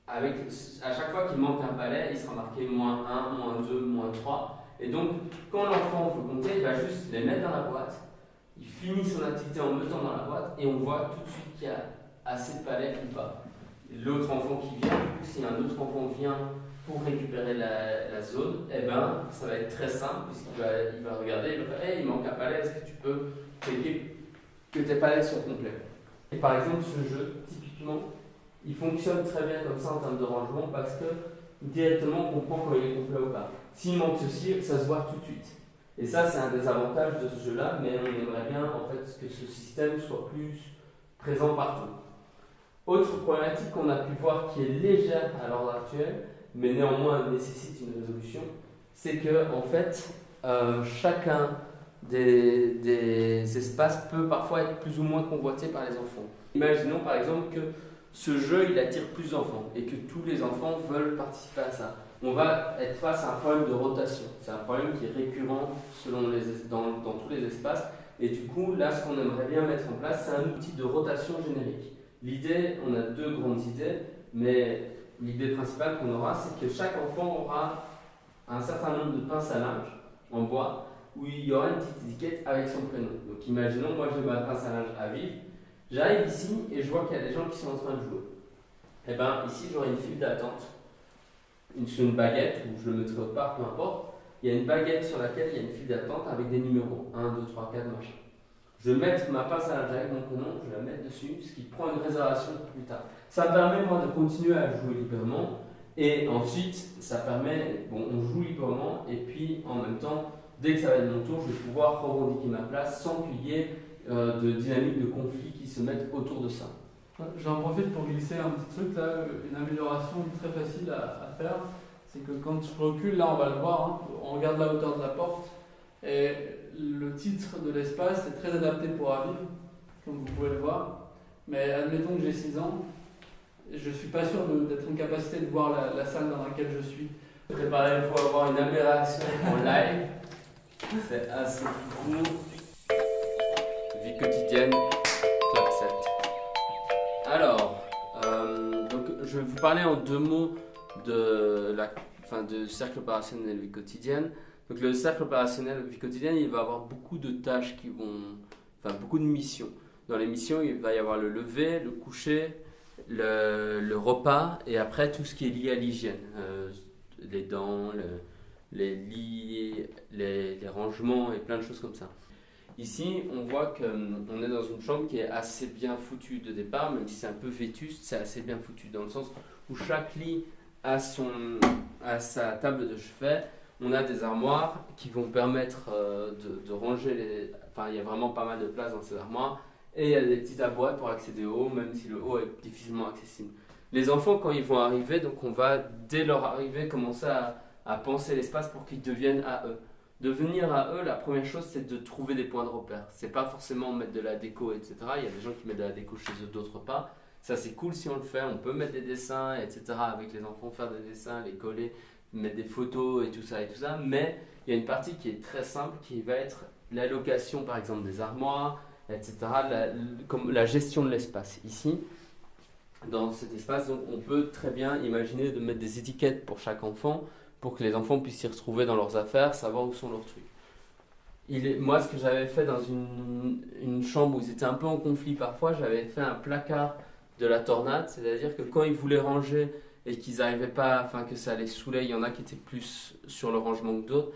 avec, à chaque fois qu'il manque un palais, il sera marqué moins 1, moins 2, moins 3. Et donc, quand l'enfant veut compter, il va juste les mettre dans la boîte, il finit son activité en mettant dans la boîte, et on voit tout de suite qu'il y a assez de palettes ou pas. L'autre enfant qui vient, si un autre enfant vient pour récupérer la, zone, eh ben, ça va être très simple, puisqu'il va, il va regarder, il va faire hey, il manque un palais, est-ce que tu peux checker que tes palettes sont complètes Et par exemple, ce jeu, il fonctionne très bien comme ça en termes de rangement parce que directement on comprend quand il est complet ou pas. S'il manque ceci, ça se voit tout de suite. Et ça, c'est un des avantages de ce jeu-là, mais on aimerait bien en que ce système soit plus présent partout. Autre problématique qu'on a pu voir qui est légère à l'ordre actuel, mais néanmoins nécessite une résolution, c'est que en fait, euh, chacun des, espaces peut parfois être plus ou moins convoité par les enfants. Imaginons par exemple que ce jeu il attire plus d'enfants et que tous les enfants veulent participer à ça. On va être face à un problème de rotation. C'est un problème qui est récurrent selon les, dans, dans tous les espaces. Et du coup, là, ce qu'on aimerait bien mettre en place, c'est un outil de rotation générique. L'idée, on a deux grandes idées, mais l'idée principale qu'on aura, c'est que chaque enfant aura un certain nombre de pinces à linge en bois où il y aura une petite étiquette avec son prénom. Donc imaginons, moi j'ai ma pince à linge à vivre, j'arrive ici et je vois qu'il y a des gens qui sont en train de jouer. Et eh bien ici j'aurai une file d'attente, sur une baguette, ou je le mettrai autre part, peu importe. Il y a une baguette sur laquelle il y a une file d'attente avec des numéros 1, 2, 3, 4, machin. Je vais mettre ma pince à linge avec mon prénom, je la mettre dessus, ce qui prend une réservation plus tard. Ça me permet moi de continuer à jouer librement et ensuite ça permet, bon on joue librement et puis en même temps dès que ça va être mon tour, je vais pouvoir revendiquer ma place sans qu'il y ait euh, de dynamique de conflit qui se mettent autour de ça. J'en profite pour glisser un petit truc là, une amélioration très facile à, faire. C'est que quand je recule, là on va le voir, hein, on regarde la hauteur de la porte et le titre de l'espace est très adapté pour Aviv, comme vous pouvez le voir. Mais admettons que j'ai 6 ans, je ne suis pas sûr d'être en capacité de voir la, la, salle dans laquelle je suis. Préparez, il faut avoir une amélioration en live. C'est assez court. Quotidienne, clap 7. Alors, euh, donc, je vais vous parler en deux mots de la fin, de cercle opérationnel vie quotidienne. Donc, le cercle opérationnel vie quotidienne, il va avoir beaucoup de tâches qui vont. Enfin, beaucoup de missions. Dans les missions, il va y avoir le lever, le coucher, le, repas et après tout ce qui est lié à l'hygiène. Euh, les dents, le, les lits, les, rangements et plein de choses comme ça. Ici, on voit qu'on hum, est dans une chambre qui est assez bien foutue de départ, même si c'est un peu vétuste, c'est assez bien foutu dans le sens où chaque lit a, son, a sa table de chevet. On a des armoires qui vont permettre euh, de, ranger les. Enfin, il y a vraiment pas mal de place dans ces armoires. Et il y a des petites boîtes pour accéder au haut, même si le haut est difficilement accessible. Les enfants, quand ils vont arriver, donc on va, dès leur arrivée, commencer à à penser l'espace pour qu'ils deviennent à eux. Devenir à eux, la première chose, c'est de trouver des points de repère. C'est pas forcément mettre de la déco, etc. Il y a des gens qui mettent de la déco chez eux, d'autres pas. Ça, c'est cool si on le fait. On peut mettre des dessins, etc. Avec les enfants, faire des dessins, les coller, mettre des photos et tout ça et tout ça. Mais il y a une partie qui est très simple, qui va être l'allocation, par exemple, des armoires, etc. La, comme la gestion de l'espace. Ici, dans cet espace, on peut très bien imaginer de mettre des étiquettes pour chaque enfant pour que les enfants puissent s'y retrouver dans leurs affaires, savoir où sont leurs trucs. Il moi, ce que j'avais fait dans une, une, chambre où ils étaient un peu en conflit parfois, j'avais fait un placard de la tornade, c'est-à-dire que quand ils voulaient ranger et qu'ils n'arrivaient pas, enfin que ça les saoulait, il y en a qui étaient plus sur le rangement que d'autres.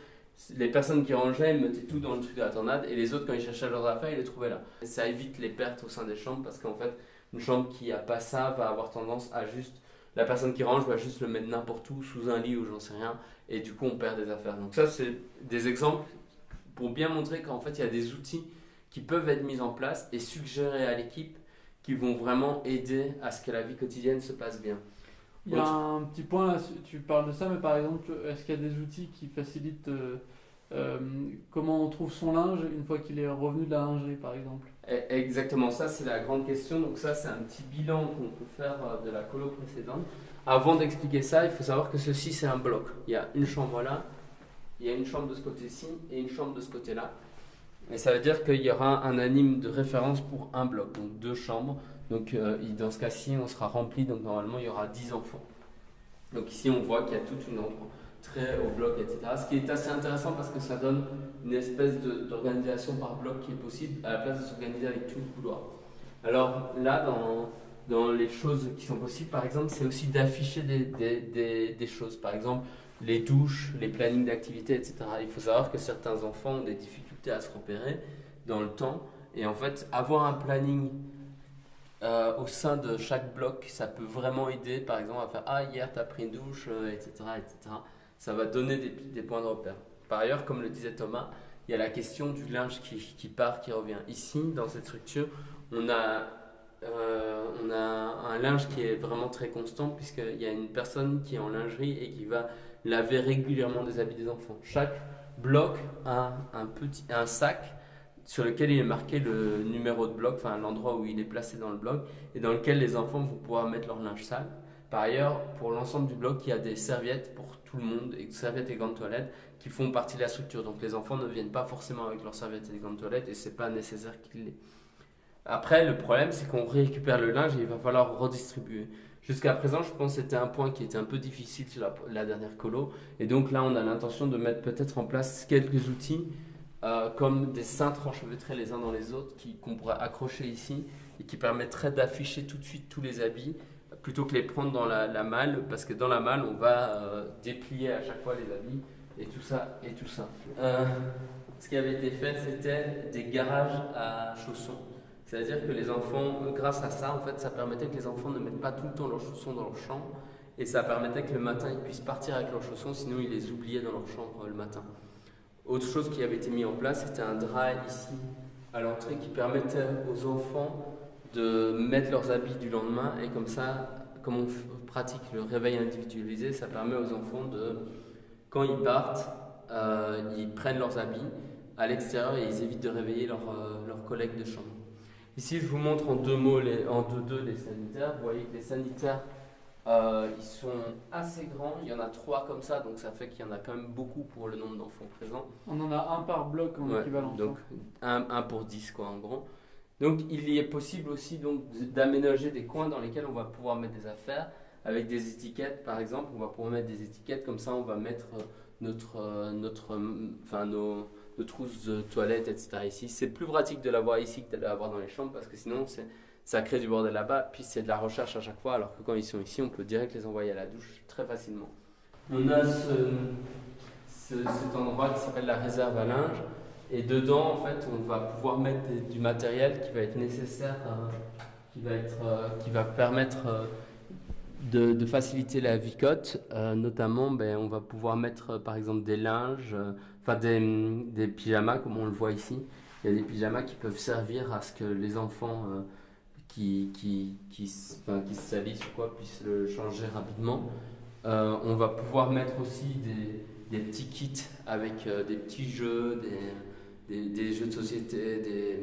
Les personnes qui rangeaient, ils mettaient tout dans le truc de la tornade et les autres, quand ils cherchaient leurs affaires, ils les trouvaient là. ça évite les pertes au sein des chambres parce qu'en fait, une chambre qui n'a pas ça va avoir tendance à juste la personne qui range va juste le mettre n'importe où, sous un lit ou j'en sais rien, et du coup on perd des affaires. Donc ça c'est des exemples pour bien montrer qu'en fait il y a des outils qui peuvent être mis en place et suggérés à l'équipe qui vont vraiment aider à ce que la vie quotidienne se passe bien. Il y a un petit point là, tu parles de ça, mais par exemple, est-ce qu'il y a des outils qui facilitent euh, comment on trouve son linge une fois qu'il est revenu de la lingerie, par exemple? E, Exactement, ça c'est la grande question. Donc ça c'est un petit bilan qu'on peut faire euh, de la colo précédente. Avant d'expliquer ça, il faut savoir que ceci c'est un bloc. Il y a une chambre là, il y a une chambre de ce côté-ci et une chambre de ce côté-là. Et ça veut dire qu'il y aura un anime de référence pour un bloc, donc deux chambres. Donc euh, dans ce cas-ci, on sera rempli, donc normalement il y aura 10 enfants. Donc ici on voit qu'il y a toute une au bloc, etc. Ce qui est assez intéressant parce que ça donne une espèce d'organisation par bloc qui est possible à la place de s'organiser avec tout le couloir. Alors là, dans, dans les choses qui sont possibles, par exemple, c'est aussi d'afficher des, des, choses. Par exemple, les douches, les plannings d'activité, etc. Il faut savoir que certains enfants ont des difficultés à se repérer dans le temps. Et en fait, avoir un planning euh, au sein de chaque bloc, ça peut vraiment aider, par exemple, à faire Ah, hier, tu as pris une douche, etc., euh, etc. Ça va donner des, points de repère. Par ailleurs, comme le disait Thomas, il y a la question du linge qui, part, qui revient. Ici, dans cette structure, on a, euh, on a un linge qui est vraiment très constant, puisqu'il y a une personne qui est en lingerie et qui va laver régulièrement des habits des enfants. Chaque bloc a un sac sur lequel il est marqué le numéro de bloc, enfin l'endroit où il est placé dans le bloc, et dans lequel les enfants vont pouvoir mettre leur linge sale. Par ailleurs, pour l'ensemble du bloc, il y a des serviettes pour tout le monde, et serviettes et gants de toilette qui font partie de la structure. Donc les enfants ne viennent pas forcément avec leurs serviettes et gants de toilette, et c'est pas nécessaire qu'ils l'aient. Après, le problème, c'est qu'on récupère le linge et il va falloir redistribuer. Jusqu'à présent, je pense que c'était un point qui était un peu difficile sur la, dernière colo. Et donc là, on a l'intention de mettre peut-être en place quelques outils euh, comme des cintres enchevêtrés les uns dans les autres qu'on pourrait accrocher ici et qui permettraient d'afficher tout de suite tous les habits plutôt que les prendre dans la, malle parce que dans la malle on va euh, déplier à chaque fois les habits et tout ça et tout ça. Euh, ce qui avait été fait c'était des garages à chaussons. C'est-à-dire que les enfants, grâce à ça, en fait, ça permettait que les enfants ne mettent pas tout le temps leurs chaussons dans leur chambre et ça permettait que le matin ils puissent partir avec leurs chaussons, sinon ils les oubliaient dans leur chambre le matin. Autre chose qui avait été mis en place, c'était un drap ici à l'entrée qui permettait aux enfants de mettre leurs habits du lendemain et comme ça, comme on pratique le réveil individualisé, ça permet aux enfants de, quand ils partent, euh, ils prennent leurs habits à l'extérieur et ils évitent de réveiller leurs euh, collègues de chambre. Ici, je vous montre en deux mots, les, en deux, deux les sanitaires. Vous voyez que les sanitaires euh, ils sont assez grands, il y en a trois comme ça, donc ça fait qu'il y en a quand même beaucoup pour le nombre d'enfants présents. On en a un par bloc en équivalent. Donc un, un, pour 10 quoi en gros. Donc il y est possible aussi donc d'aménager des coins dans lesquels on va pouvoir mettre des affaires avec des étiquettes par exemple, on va pouvoir mettre des étiquettes comme ça on va mettre euh, notre, euh, notre, enfin nos, trousses de toilette etc ici. C'est plus pratique de l'avoir ici que de l'avoir dans les chambres parce que sinon ça crée du bordel là-bas, puis c'est de la recherche à chaque fois, alors que quand ils sont ici, on peut direct les envoyer à la douche très facilement. On a ce, cet endroit qui s'appelle la réserve à linge, et dedans, en fait, on va pouvoir mettre du matériel qui va être nécessaire, euh, qui, va être, euh, qui va permettre euh, de, faciliter la vicote. notamment, ben, on va pouvoir mettre, par exemple, des linges, enfin des, pyjamas, comme on le voit ici. Il y a des pyjamas qui peuvent servir à ce que les enfants qui, qui, qui, qui se salissent ou quoi puissent le changer rapidement. On va pouvoir mettre aussi des, des petits kits avec des petits jeux, des, des, jeux de société, des,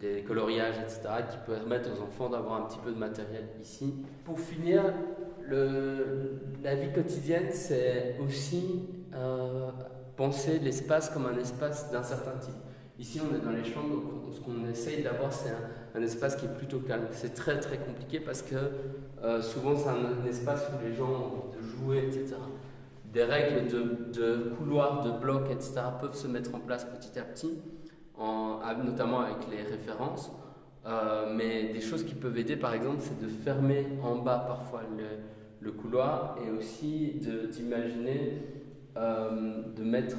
des coloriages, etc., qui permettent aux enfants d'avoir un petit peu de matériel ici. Pour finir, la vie quotidienne, c'est aussi euh, penser l'espace comme un espace d'un certain type. Ici, on est dans les chambres, donc ce qu'on essaye d'avoir, c'est un, espace qui est plutôt calme. C'est très très compliqué parce que euh, souvent, c'est un, espace où les gens ont envie de jouer, etc. Des règles de, de couloirs, de blocs, etc. peuvent se mettre en place petit à petit, en, notamment avec les références. Euh, mais des choses qui peuvent aider, par exemple, c'est de fermer en bas parfois le, couloir et aussi d'imaginer euh, de mettre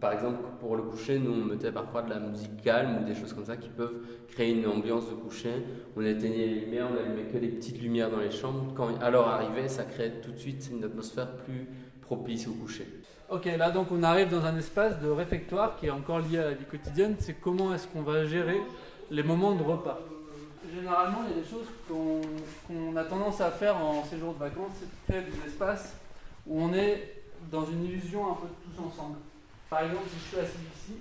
par exemple, pour le coucher, nous on mettait parfois de la musique calme ou des choses comme ça qui peuvent créer une ambiance de coucher. On éteignait les lumières, on n'allumait que des petites lumières dans les chambres. Quand à l'heure arrivée, ça crée tout de suite une atmosphère plus propice au coucher. Ok, là donc on arrive dans un espace de réfectoire qui est encore lié à la vie quotidienne. C'est comment est-ce qu'on va gérer les moments de repas? Généralement, il y a des choses qu'on a tendance à faire en séjour de vacances, c'est de créer des espaces où on est dans une illusion un peu tous ensemble. Par exemple, si je suis assis ici,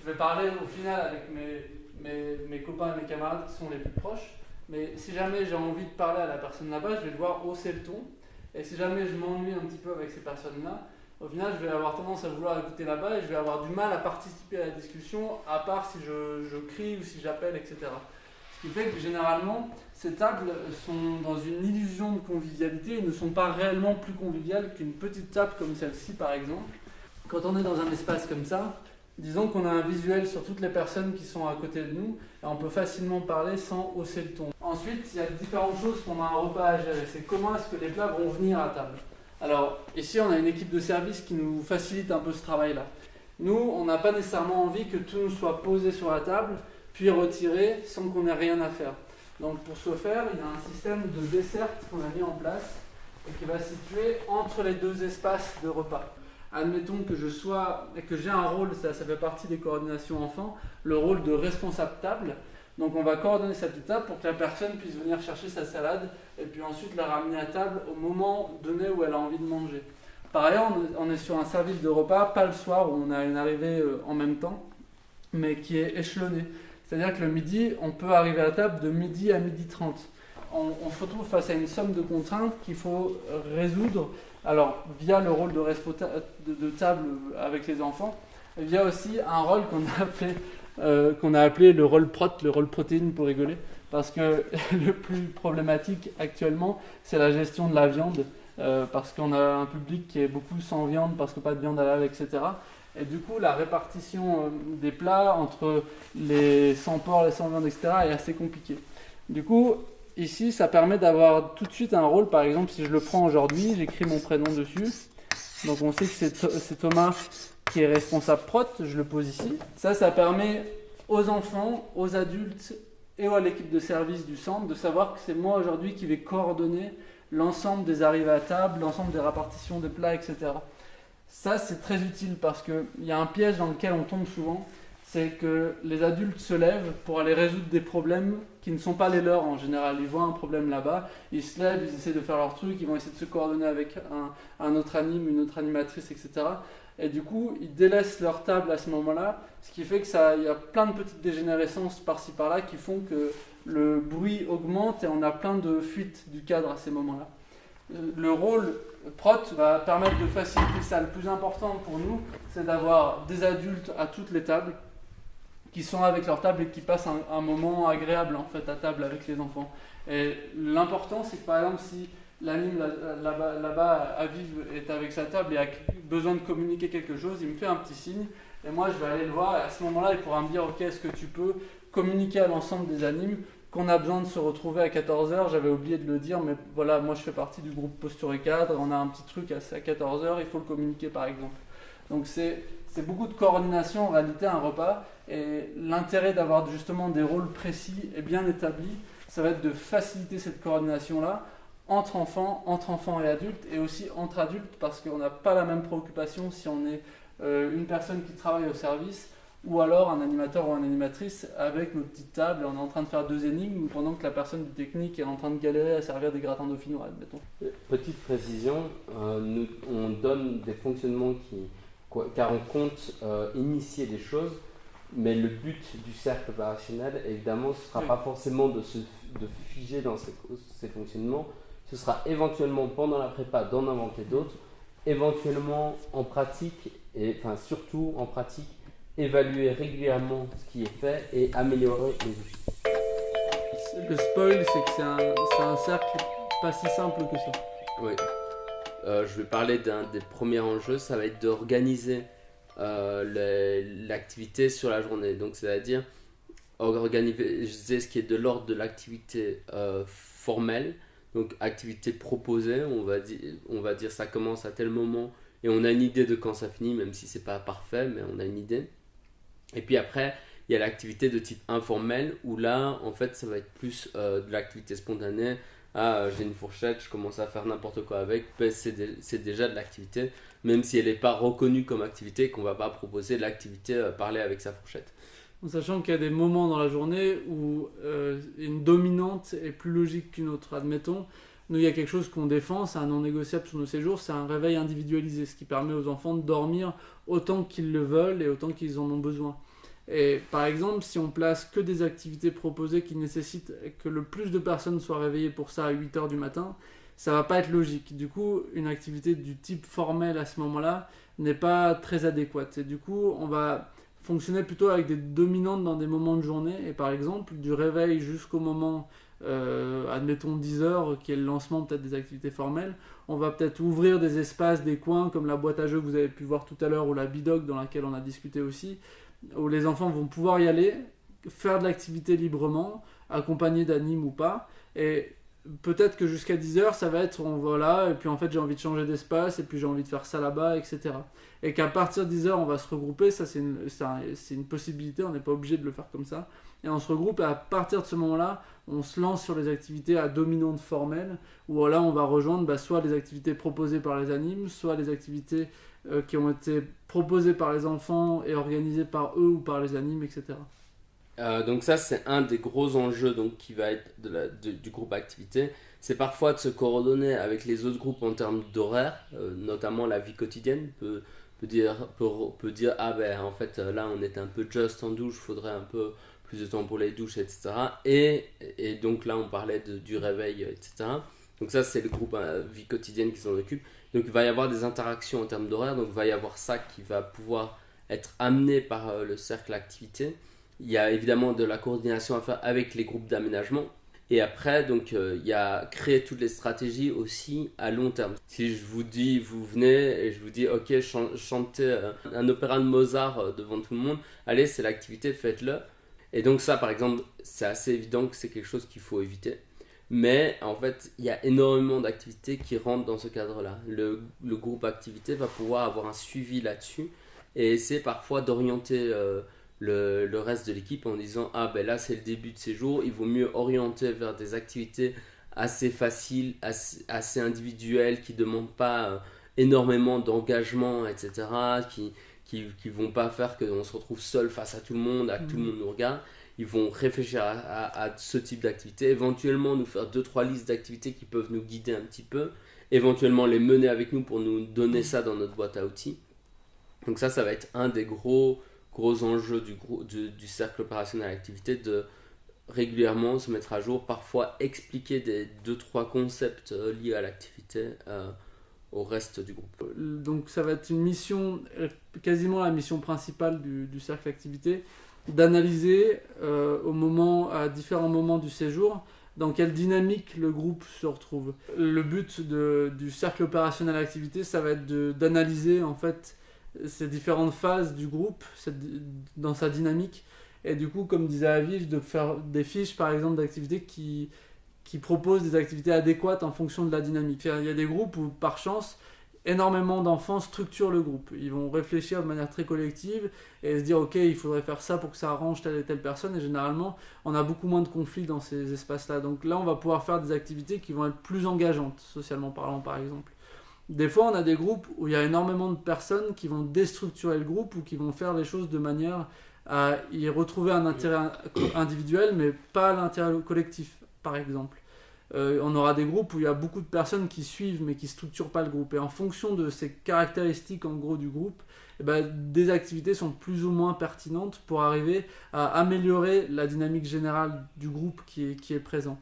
je vais parler au final avec mes, copains et mes camarades qui sont les plus proches. Mais si jamais j'ai envie de parler à la personne là-bas, je vais devoir hausser le ton. Et si jamais je m'ennuie un petit peu avec ces personnes-là, au final, je vais avoir tendance à vouloir écouter là-bas et je vais avoir du mal à participer à la discussion, à part si je, je crie ou si j'appelle, etc. Ce qui fait que généralement, ces tables sont dans une illusion de convivialité et ne sont pas réellement plus conviviales qu'une petite table comme celle-ci par exemple. Quand on est dans un espace comme ça, disons qu'on a un visuel sur toutes les personnes qui sont à côté de nous et on peut facilement parler sans hausser le ton. Ensuite, il y a différentes choses pendant un repas à gérer. C'est comment est-ce que les plats vont venir à table. Alors, ici, on a une équipe de service qui nous facilite un peu ce travail-là. Nous, on n'a pas nécessairement envie que tout nous soit posé sur la table, puis retiré sans qu'on ait rien à faire. Donc pour ce faire, il y a un système de desserte qu'on a mis en place et qui va situer entre les deux espaces de repas. Admettons que je sois que j'ai un rôle, ça, fait partie des coordinations enfants, le rôle de responsable table. Donc on va coordonner cette étape pour que la personne puisse venir chercher sa salade et puis ensuite la ramener à table au moment donné où elle a envie de manger. Par ailleurs, on est sur un service de repas, pas le soir où on a une arrivée euh, en même temps, mais qui est échelonné. C'est-à-dire que le midi, on peut arriver à table de midi à midi 30. On, se retrouve face à une somme de contraintes qu'il faut résoudre, alors via le rôle de, de, table avec les enfants, via aussi un rôle qu'on a appelé euh, a appelé le rôle prot, le rôle protéine pour rigoler, parce que <laughs> le plus problématique actuellement, c'est la gestion de la viande, euh, parce qu'on a un public qui est beaucoup sans viande, parce que pas de viande à halal, etc. Et du coup, la répartition euh, des plats entre les sans porc, les sans viande, etc. est assez compliquée. Du coup, ici, ça permet d'avoir tout de suite un rôle. Par exemple, si je le prends aujourd'hui, j'écris mon prénom dessus. Donc on sait que c'est Thomas qui est responsable prot, je le pose ici. Ça, ça permet aux enfants, aux adultes et à l'équipe de service du centre de savoir que c'est moi aujourd'hui qui vais coordonner l'ensemble des arrivées à table, l'ensemble des répartitions des plats, etc. Ça, c'est très utile parce qu'il y a un piège dans lequel on tombe souvent, c'est que les adultes se lèvent pour aller résoudre des problèmes qui ne sont pas les leurs en général. Ils voient un problème là-bas, ils se lèvent, ils essaient de faire leur truc, ils vont essayer de se coordonner avec un, autre anime, une autre animatrice, etc. Et du coup, ils délaissent leur table à ce moment-là, ce qui fait que ça, il y a plein de petites dégénérescences par-ci par-là qui font que le bruit augmente et on a plein de fuites du cadre à ces moments-là le rôle PROT va permettre de faciliter ça. Le plus important pour nous, c'est d'avoir des adultes à toutes les tables qui sont avec leur table et qui passent un, moment agréable en fait à table avec les enfants. Et l'important, c'est que par exemple, si l'anime là-bas là à Vive est avec sa table et a besoin de communiquer quelque chose, il me fait un petit signe. Et moi je vais aller le voir. Et à ce moment-là, il pourra me dire Ok, est-ce que tu peux communiquer à l'ensemble des animes qu'on a besoin de se retrouver à 14h, j'avais oublié de le dire, mais voilà, moi je fais partie du groupe Posture et Cadre, on a un petit truc à 14h, il faut le communiquer par exemple. Donc c'est beaucoup de coordination en réalité un repas, et l'intérêt d'avoir justement des rôles précis et bien établis, ça va être de faciliter cette coordination-là entre enfants, entre enfants et adultes, et aussi entre adultes, parce qu'on n'a pas la même préoccupation si on est euh, une personne qui travaille au service ou alors un animateur ou une animatrice avec nos petites tables, on est en train de faire deux énigmes pendant que la personne du technique est en train de galérer à servir des gratins dauphinois, admettons. Petite précision, euh, on donne des fonctionnements qui, car on compte euh, initier des choses, mais le but du cercle opérationnel, évidemment, ce ne sera pas forcément de se de figer dans ces, ces fonctionnements, ce sera éventuellement pendant la prépa d'en inventer d'autres, éventuellement en pratique, et enfin surtout en pratique, évaluer régulièrement ce qui est fait et améliorer les outils. Le spoil, c'est que c'est un, un, cercle pas si simple que ça. Oui. Euh, je vais parler d'un des premiers enjeux, ça va être d'organiser euh, l'activité sur la journée. Donc, c'est-à-dire organiser ce qui est de l'ordre de l'activité euh, formelle, donc activité proposée, on va, dire, on va dire ça commence à tel moment et on a une idée de quand ça finit, même si c'est pas parfait, mais on a une idée. Et puis après, il y a l'activité de type informel où là, en fait, ça va être plus de l'activité spontanée. Ah, euh, j'ai une fourchette, je commence à faire n'importe quoi avec. Ben, c'est déjà de l'activité, même si elle n'est pas reconnue comme activité, qu'on ne va pas proposer l'activité euh, parler avec sa fourchette. En sachant qu'il y a des moments dans la journée où une dominante est plus logique qu'une autre. Admettons, nous, il y a quelque chose qu'on défend, c'est un non négociable sur nos séjours, c'est un réveil individualisé, ce qui permet aux enfants de dormir autant qu'ils le veulent et autant qu'ils en ont besoin. Et par exemple, si on place que des activités proposées qui nécessitent que le plus de personnes soient réveillées pour ça à 8 heures du matin, ça va pas être logique. Du coup, une activité du type formel à ce moment-là n'est pas très adéquate. Et du coup, on va fonctionner plutôt avec des dominantes dans des moments de journée. Et par exemple, du réveil jusqu'au moment, euh, admettons 10 heures, qui est le lancement peut-être des activités formelles, on va peut-être ouvrir des espaces, des coins, comme la boîte à jeux que vous avez pu voir tout à l'heure, ou la bidoc dans laquelle on a discuté aussi, où les enfants vont pouvoir y aller, faire de l'activité librement, accompagnés d'animes ou pas. Et peut-être que jusqu'à 10h, ça va être on voilà, et puis en fait j'ai envie de changer d'espace, et puis j'ai envie de faire ça là-bas, etc. Et qu'à partir de 10h, on va se regrouper, ça c'est une, une, possibilité, on n'est pas obligé de le faire comme ça. Et on se regroupe, et à partir de ce moment-là, on se lance sur les activités à dominante formelle, où là on va rejoindre bah, soit les activités proposées par les animes, soit les activités euh, qui ont été proposées par les enfants et organisées par eux ou par les animes, etc. Euh, donc ça, c'est un des gros enjeux donc, qui va être du groupe activité. C'est parfois de se coordonner avec les autres groupes en termes d'horaire, euh, notamment la vie quotidienne peut, peut, dire, peut, dire, ah ben en fait là on est un peu just en douche, faudrait un peu plus de temps pour les douches, etc. Et, donc là on parlait du réveil, etc. Donc ça c'est le groupe vie quotidienne qui s'en occupe. Donc il va y avoir des interactions en termes d'horaire, donc il va y avoir ça qui va pouvoir être amené par le cercle activité. Il y a évidemment de la coordination à faire avec les groupes d'aménagement. Et après, donc, euh, il y a créer toutes les stratégies aussi à long terme. Si je vous dis, vous venez et je vous dis, ok, chantez euh, un opéra de Mozart euh, devant tout le monde, allez, c'est l'activité, faites-le. Et donc ça, par exemple, c'est assez évident que c'est quelque chose qu'il faut éviter. Mais en fait, il y a énormément d'activités qui rentrent dans ce cadre-là. Le, le, groupe activité va pouvoir avoir un suivi là-dessus et essayer parfois d'orienter le, reste de l'équipe en disant ah ben là c'est le début de ces jours, il vaut mieux orienter vers des activités assez faciles, assez, individuelles, qui ne demandent pas euh, énormément d'engagement, etc., qui, qui vont pas faire qu'on se retrouve seul face à tout le monde, à que tout le mmh. monde nous regarde. Ils vont réfléchir à, ce type d'activité, éventuellement nous faire deux trois listes d'activités qui peuvent nous guider un petit peu, éventuellement les mener avec nous pour nous donner mmh. ça dans notre boîte à outils. Donc ça, ça va être un des gros gros enjeu du, du, du cercle opérationnel activité de régulièrement se mettre à jour, parfois expliquer des deux trois concepts euh, liés à l'activité euh, au reste du groupe. Donc ça va être une mission, euh, quasiment la mission principale du, cercle activité, d'analyser au moment, à différents moments du séjour dans quelle dynamique le groupe se retrouve. Le but du cercle opérationnel activité, ça va être d'analyser en fait ces différentes phases du groupe dans sa dynamique. Et du coup, comme disait Aviv, de faire des fiches, par exemple, d'activités qui, qui proposent des activités adéquates en fonction de la dynamique. Il y a des groupes où, par chance, énormément d'enfants structurent le groupe. Ils vont réfléchir de manière très collective et se dire, OK, il faudrait faire ça pour que ça arrange telle et telle personne. Et généralement, on a beaucoup moins de conflits dans ces espaces-là. Donc là, on va pouvoir faire des activités qui vont être plus engageantes, socialement parlant, par exemple. Des fois, on a des groupes où il y a énormément de personnes qui vont déstructurer le groupe ou qui vont faire les choses de manière à y retrouver un intérêt individuel, mais pas l'intérêt collectif, par exemple. Euh, on aura des groupes où il y a beaucoup de personnes qui suivent mais qui ne structurent pas le groupe. Et en fonction de ces caractéristiques en gros du groupe, eh ben, des activités sont plus ou moins pertinentes pour arriver à améliorer la dynamique générale du groupe qui est, présent.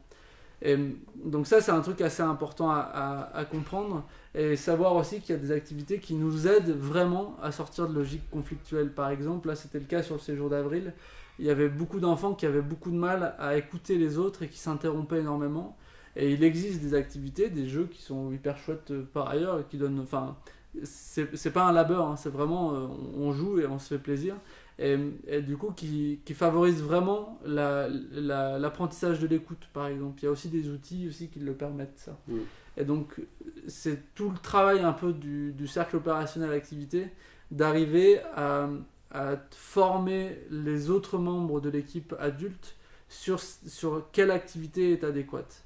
Et donc ça, c'est un truc assez important à, comprendre et savoir aussi qu'il y a des activités qui nous aident vraiment à sortir de logiques conflictuelles. Par exemple, là, c'était le cas sur le séjour d'avril. Il y avait beaucoup d'enfants qui avaient beaucoup de mal à écouter les autres et qui s'interrompaient énormément. Et il existe des activités, des jeux qui sont hyper chouettes euh, par ailleurs et qui donnent... Enfin, c'est pas un labeur, hein, c'est vraiment... Euh, on joue et on se fait plaisir et, du coup qui, qui, favorise vraiment l'apprentissage de l'écoute par exemple. Il y a aussi des outils aussi qui le permettent ça. Mm. Et donc c'est tout le travail un peu du, du cercle opérationnel activité d'arriver à, à, former les autres membres de l'équipe adulte sur, sur quelle activité est adéquate.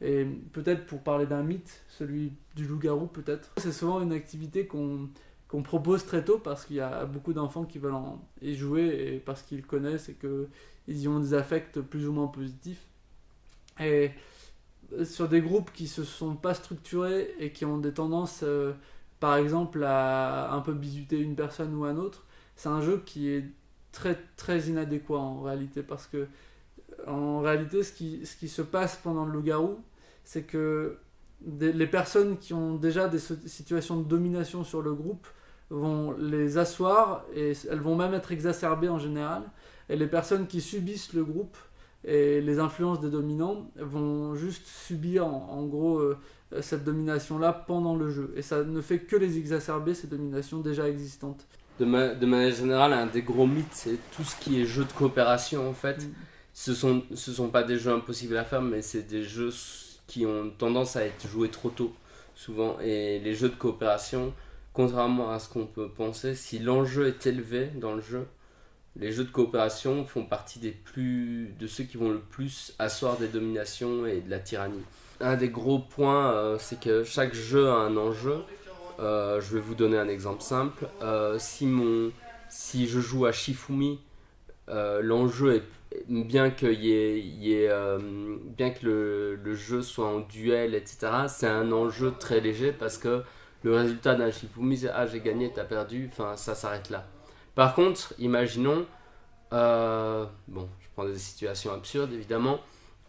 Et peut-être pour parler d'un mythe, celui du loup-garou peut-être. C'est souvent une activité qu'on qu'on propose très tôt parce qu'il y a beaucoup d'enfants qui veulent en y jouer et parce qu'ils connaissent et qu'ils y ont des affects plus ou moins positifs. Et sur des groupes qui se sont pas structurés et qui ont des tendances, euh, par exemple, à un peu bisuter une personne ou un autre, c'est un jeu qui est très très inadéquat en réalité parce que en réalité ce qui, se passe pendant le loup-garou c'est que les personnes qui ont déjà des situations de domination sur le groupe vont les asseoir et elles vont même être exacerbées en général. Et les personnes qui subissent le groupe et les influences des dominants vont juste subir en, gros euh, cette domination-là pendant le jeu. Et ça ne fait que les exacerber, ces dominations déjà existantes. De, de manière générale, un des gros mythes, c'est tout ce qui est jeu de coopération en fait. Mm. Ce sont, ce sont pas des jeux impossibles à faire, mais c'est des jeux qui ont tendance à être joués trop tôt, souvent. Et les jeux de coopération, contrairement à ce qu'on peut penser, si l'enjeu est élevé dans le jeu, les jeux de coopération font partie des plus de ceux qui vont le plus asseoir des dominations et de la tyrannie. Un des gros points, euh, c'est que chaque jeu a un enjeu. Euh, je vais vous donner un exemple simple. Euh, si, mon, si je joue à Shifumi, l'enjeu est bien que, y ait, bien que le, jeu soit en duel, etc., c'est un enjeu très léger parce que le résultat d'un Shifumi, c'est Ah, j'ai gagné, t'as perdu, enfin, ça s'arrête là. Par contre, imaginons, euh, bon, je prends des situations absurdes évidemment,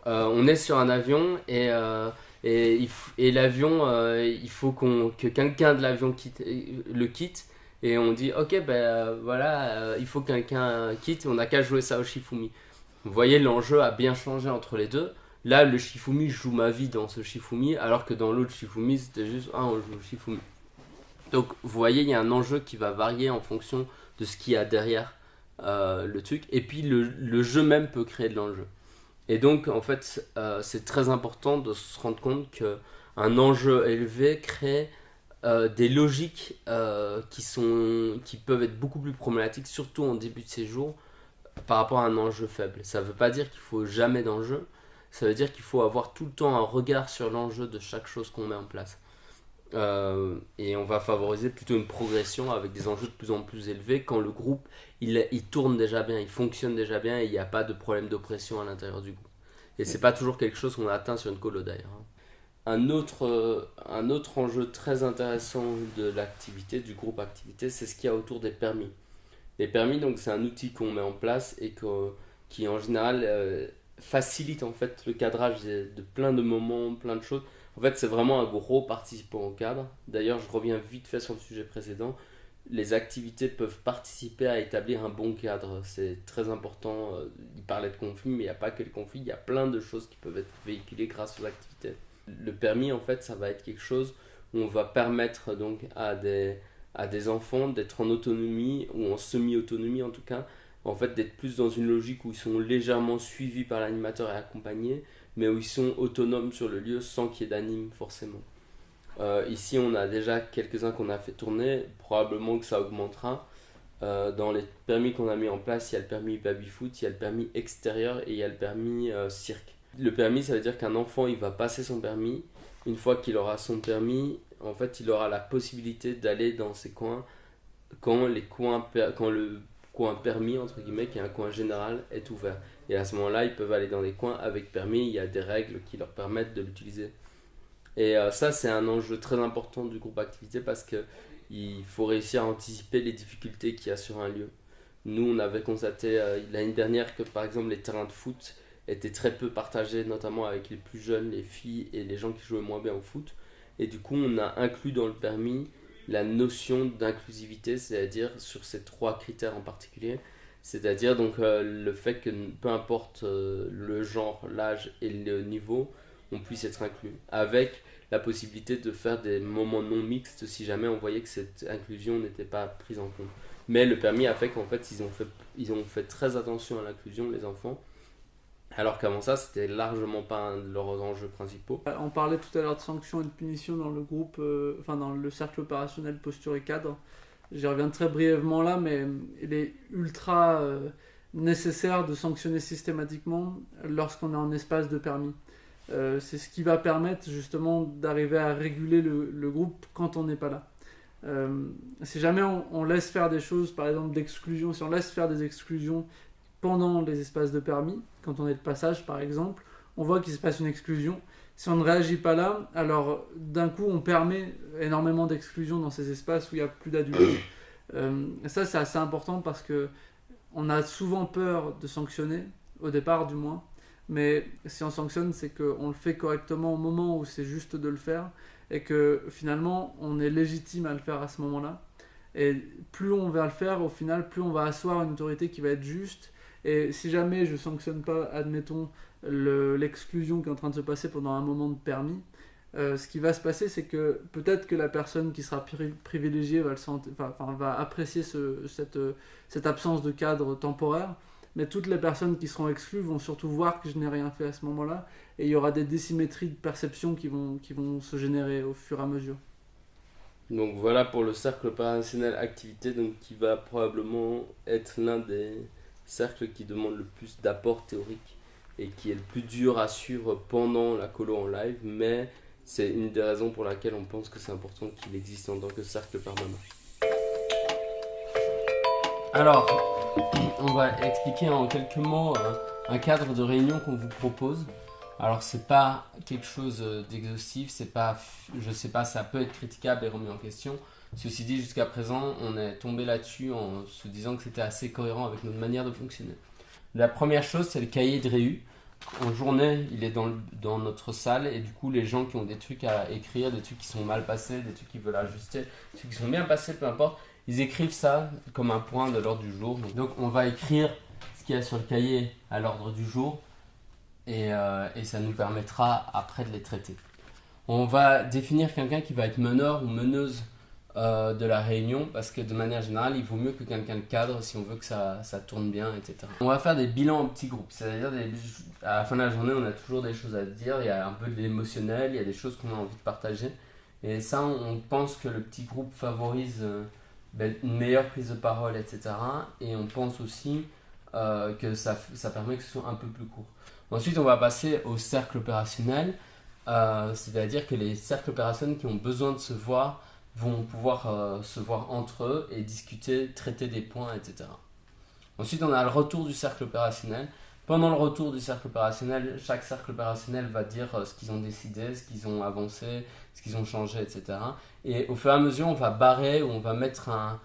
euh, on est sur un avion et, euh, et, l'avion, il faut que quelqu'un de l'avion quitte, le quitte et on dit ok ben voilà, il faut que quelqu'un quitte, on n'a qu'à jouer ça au Shifumi. Vous voyez, l'enjeu a bien changé entre les deux. Là, le Shifumi, joue ma vie dans ce Shifumi, alors que dans l'autre Shifumi, c'était juste ah, on joue au Shifumi. Donc, vous voyez, il y a un enjeu qui va varier en fonction de ce qu'il y a derrière euh, le truc. Et puis le, jeu même peut créer de l'enjeu. Et donc en fait euh, c'est très important de se rendre compte qu'un enjeu élevé crée euh, des logiques qui, sont, qui peuvent être beaucoup plus problématiques, surtout en début de séjour, par rapport à un enjeu faible. Ça ne veut pas dire qu'il faut jamais d'enjeu, ça veut dire qu'il faut avoir tout le temps un regard sur l'enjeu de chaque chose qu'on met en place. Euh, et on va favoriser plutôt une progression avec des enjeux de plus en plus élevés quand le groupe il, tourne déjà bien, il fonctionne déjà bien et il n'y a pas de problème d'oppression à l'intérieur du groupe. Et c'est pas toujours quelque chose qu'on atteint sur une colo d'ailleurs. Hein. Un autre, euh, un autre enjeu très intéressant de l'activité, du groupe activité, c'est ce qu'il y a autour des permis. Les permis, donc c'est un outil qu'on met en place et qui en général euh, facilite en fait le cadrage de plein de moments, plein de choses en fait, c'est vraiment un gros participant au cadre. D'ailleurs, je reviens vite fait sur le sujet précédent. Les activités peuvent participer à établir un bon cadre. C'est très important. Euh, il parlait de conflit, mais il n'y a pas que le conflit. Il y a plein de choses qui peuvent être véhiculées grâce aux activités. Le permis, en fait, ça va être quelque chose où on va permettre donc à des, à des enfants d'être en autonomie ou en semi-autonomie en tout cas. En fait, d'être plus dans une logique où ils sont légèrement suivis par l'animateur et accompagnés mais où ils sont autonomes sur le lieu sans qu'il y ait d'anime forcément. Euh, ici, on a déjà quelques-uns qu'on a fait tourner, probablement que ça augmentera. Euh, dans les permis qu'on a mis en place, il y a le permis baby-foot, il y a le permis extérieur et il y a le permis euh, cirque. Le permis, ça veut dire qu'un enfant, il va passer son permis. Une fois qu'il aura son permis, en fait, il aura la possibilité d'aller dans ces coins quand, les coins, quand le coin permis, entre guillemets, qui est un coin général, est ouvert. Et à ce moment-là, ils peuvent aller dans des coins avec permis, il y a des règles qui leur permettent de l'utiliser. Et euh, ça, c'est un enjeu très important du groupe activité parce qu'il faut réussir à anticiper les difficultés qu'il y a sur un lieu. Nous, on avait constaté euh, l'année dernière que par exemple les terrains de foot étaient très peu partagés, notamment avec les plus jeunes, les filles et les gens qui jouaient moins bien au foot. Et du coup, on a inclus dans le permis la notion d'inclusivité, c'est-à-dire sur ces trois critères en particulier, c'est-à-dire donc euh, le fait que peu importe euh, le genre, l'âge et le niveau, on puisse être inclus. Avec la possibilité de faire des moments non mixtes si jamais on voyait que cette inclusion n'était pas prise en compte. Mais le permis a fait qu'en fait ils ont fait, ils ont fait très attention à l'inclusion, les enfants. Alors qu'avant ça, c'était largement pas un de leurs enjeux principaux. On parlait tout à l'heure de sanctions et de punitions dans le groupe, euh, enfin dans le cercle opérationnel posture et cadre. J'y reviens très brièvement là, mais il est ultra euh, nécessaire de sanctionner systématiquement lorsqu'on est en espace de permis. Euh, c'est ce qui va permettre justement d'arriver à réguler le, groupe quand on n'est pas là. Si jamais on, laisse faire des choses, par exemple d'exclusion, si on laisse faire des exclusions pendant les espaces de permis, quand on est de passage par exemple, on voit qu'il se passe une exclusion si on ne réagit pas là, alors d'un coup on permet énormément d'exclusion dans ces espaces où il n'y a plus d'adultes. <coughs> Euh, ça c'est assez important parce que on a souvent peur de sanctionner, au départ du moins, mais si on sanctionne c'est qu'on le fait correctement au moment où c'est juste de le faire et que finalement on est légitime à le faire à ce moment-là. Et plus on va le faire, au final, plus on va asseoir une autorité qui va être juste. Et si jamais je sanctionne pas, admettons, le- l'exclusion qui est en train de se passer pendant un moment de permis, euh, ce qui va se passer, c'est que peut-être que la personne qui sera pri- privilégiée va, apprécier ce- cette, absence de cadre temporaire, mais toutes les personnes qui seront exclues vont surtout voir que je n'ai rien fait à ce moment-là, et il y aura des désymétries de perception qui vont, se générer au fur et à mesure. Donc voilà pour le cercle opérationnel activité, donc qui va probablement être l'un des cercles qui demande le plus d'apport théorique et qui est le plus dur à suivre pendant la colo en live, mais c'est une des raisons pour laquelle on pense que c'est important qu'il existe en tant que cercle permanent. Alors, on va expliquer en quelques mots euh, un cadre de réunion qu'on vous propose. Alors c'est pas quelque chose euh, d'exhaustif, c'est pas, je sais pas, ça peut être critiquable et remis en question. Ceci dit, jusqu'à présent, on est tombé là-dessus en se disant que c'était assez cohérent avec notre manière de fonctionner. La première chose, c'est le cahier de réu. En journée, il est dans, dans notre salle et du coup, les gens qui ont des trucs à écrire, des trucs qui sont mal passés, des trucs qu'ils veulent ajuster, des trucs qui sont bien passés, peu importe, ils écrivent ça comme un point de l'ordre du jour. Donc, on va écrire ce qu'il y a sur le cahier à l'ordre du jour et, euh, et ça nous permettra après de les traiter. On va définir quelqu'un qui va être meneur ou meneuse euh, de la réunion parce que de manière générale, il vaut mieux que quelqu'un le cadre si on veut que ça, ça tourne bien, etc. On va faire des bilans en petits groupes, c'est-à-dire à la fin de la journée, on a toujours des choses à dire, il y a un peu de l'émotionnel, il y a des choses qu'on a envie de partager. Et ça, on pense que le petit groupe favorise euh, ben, une meilleure prise de parole, etc. Et on pense aussi euh, que ça, ça permet que ce soit un peu plus court. Ensuite, on va passer au cercle opérationnel, c'est-à-dire que les cercles opérationnels qui ont besoin de se voir vont pouvoir euh, se voir entre eux et discuter, traiter des points, etc. Ensuite, on a le retour du cercle opérationnel. Pendant le retour du cercle opérationnel, chaque cercle opérationnel va dire euh, ce qu'ils ont décidé, ce qu'ils ont avancé, ce qu'ils ont changé, etc. Et au fur et à mesure, on va barrer ou on va mettre un,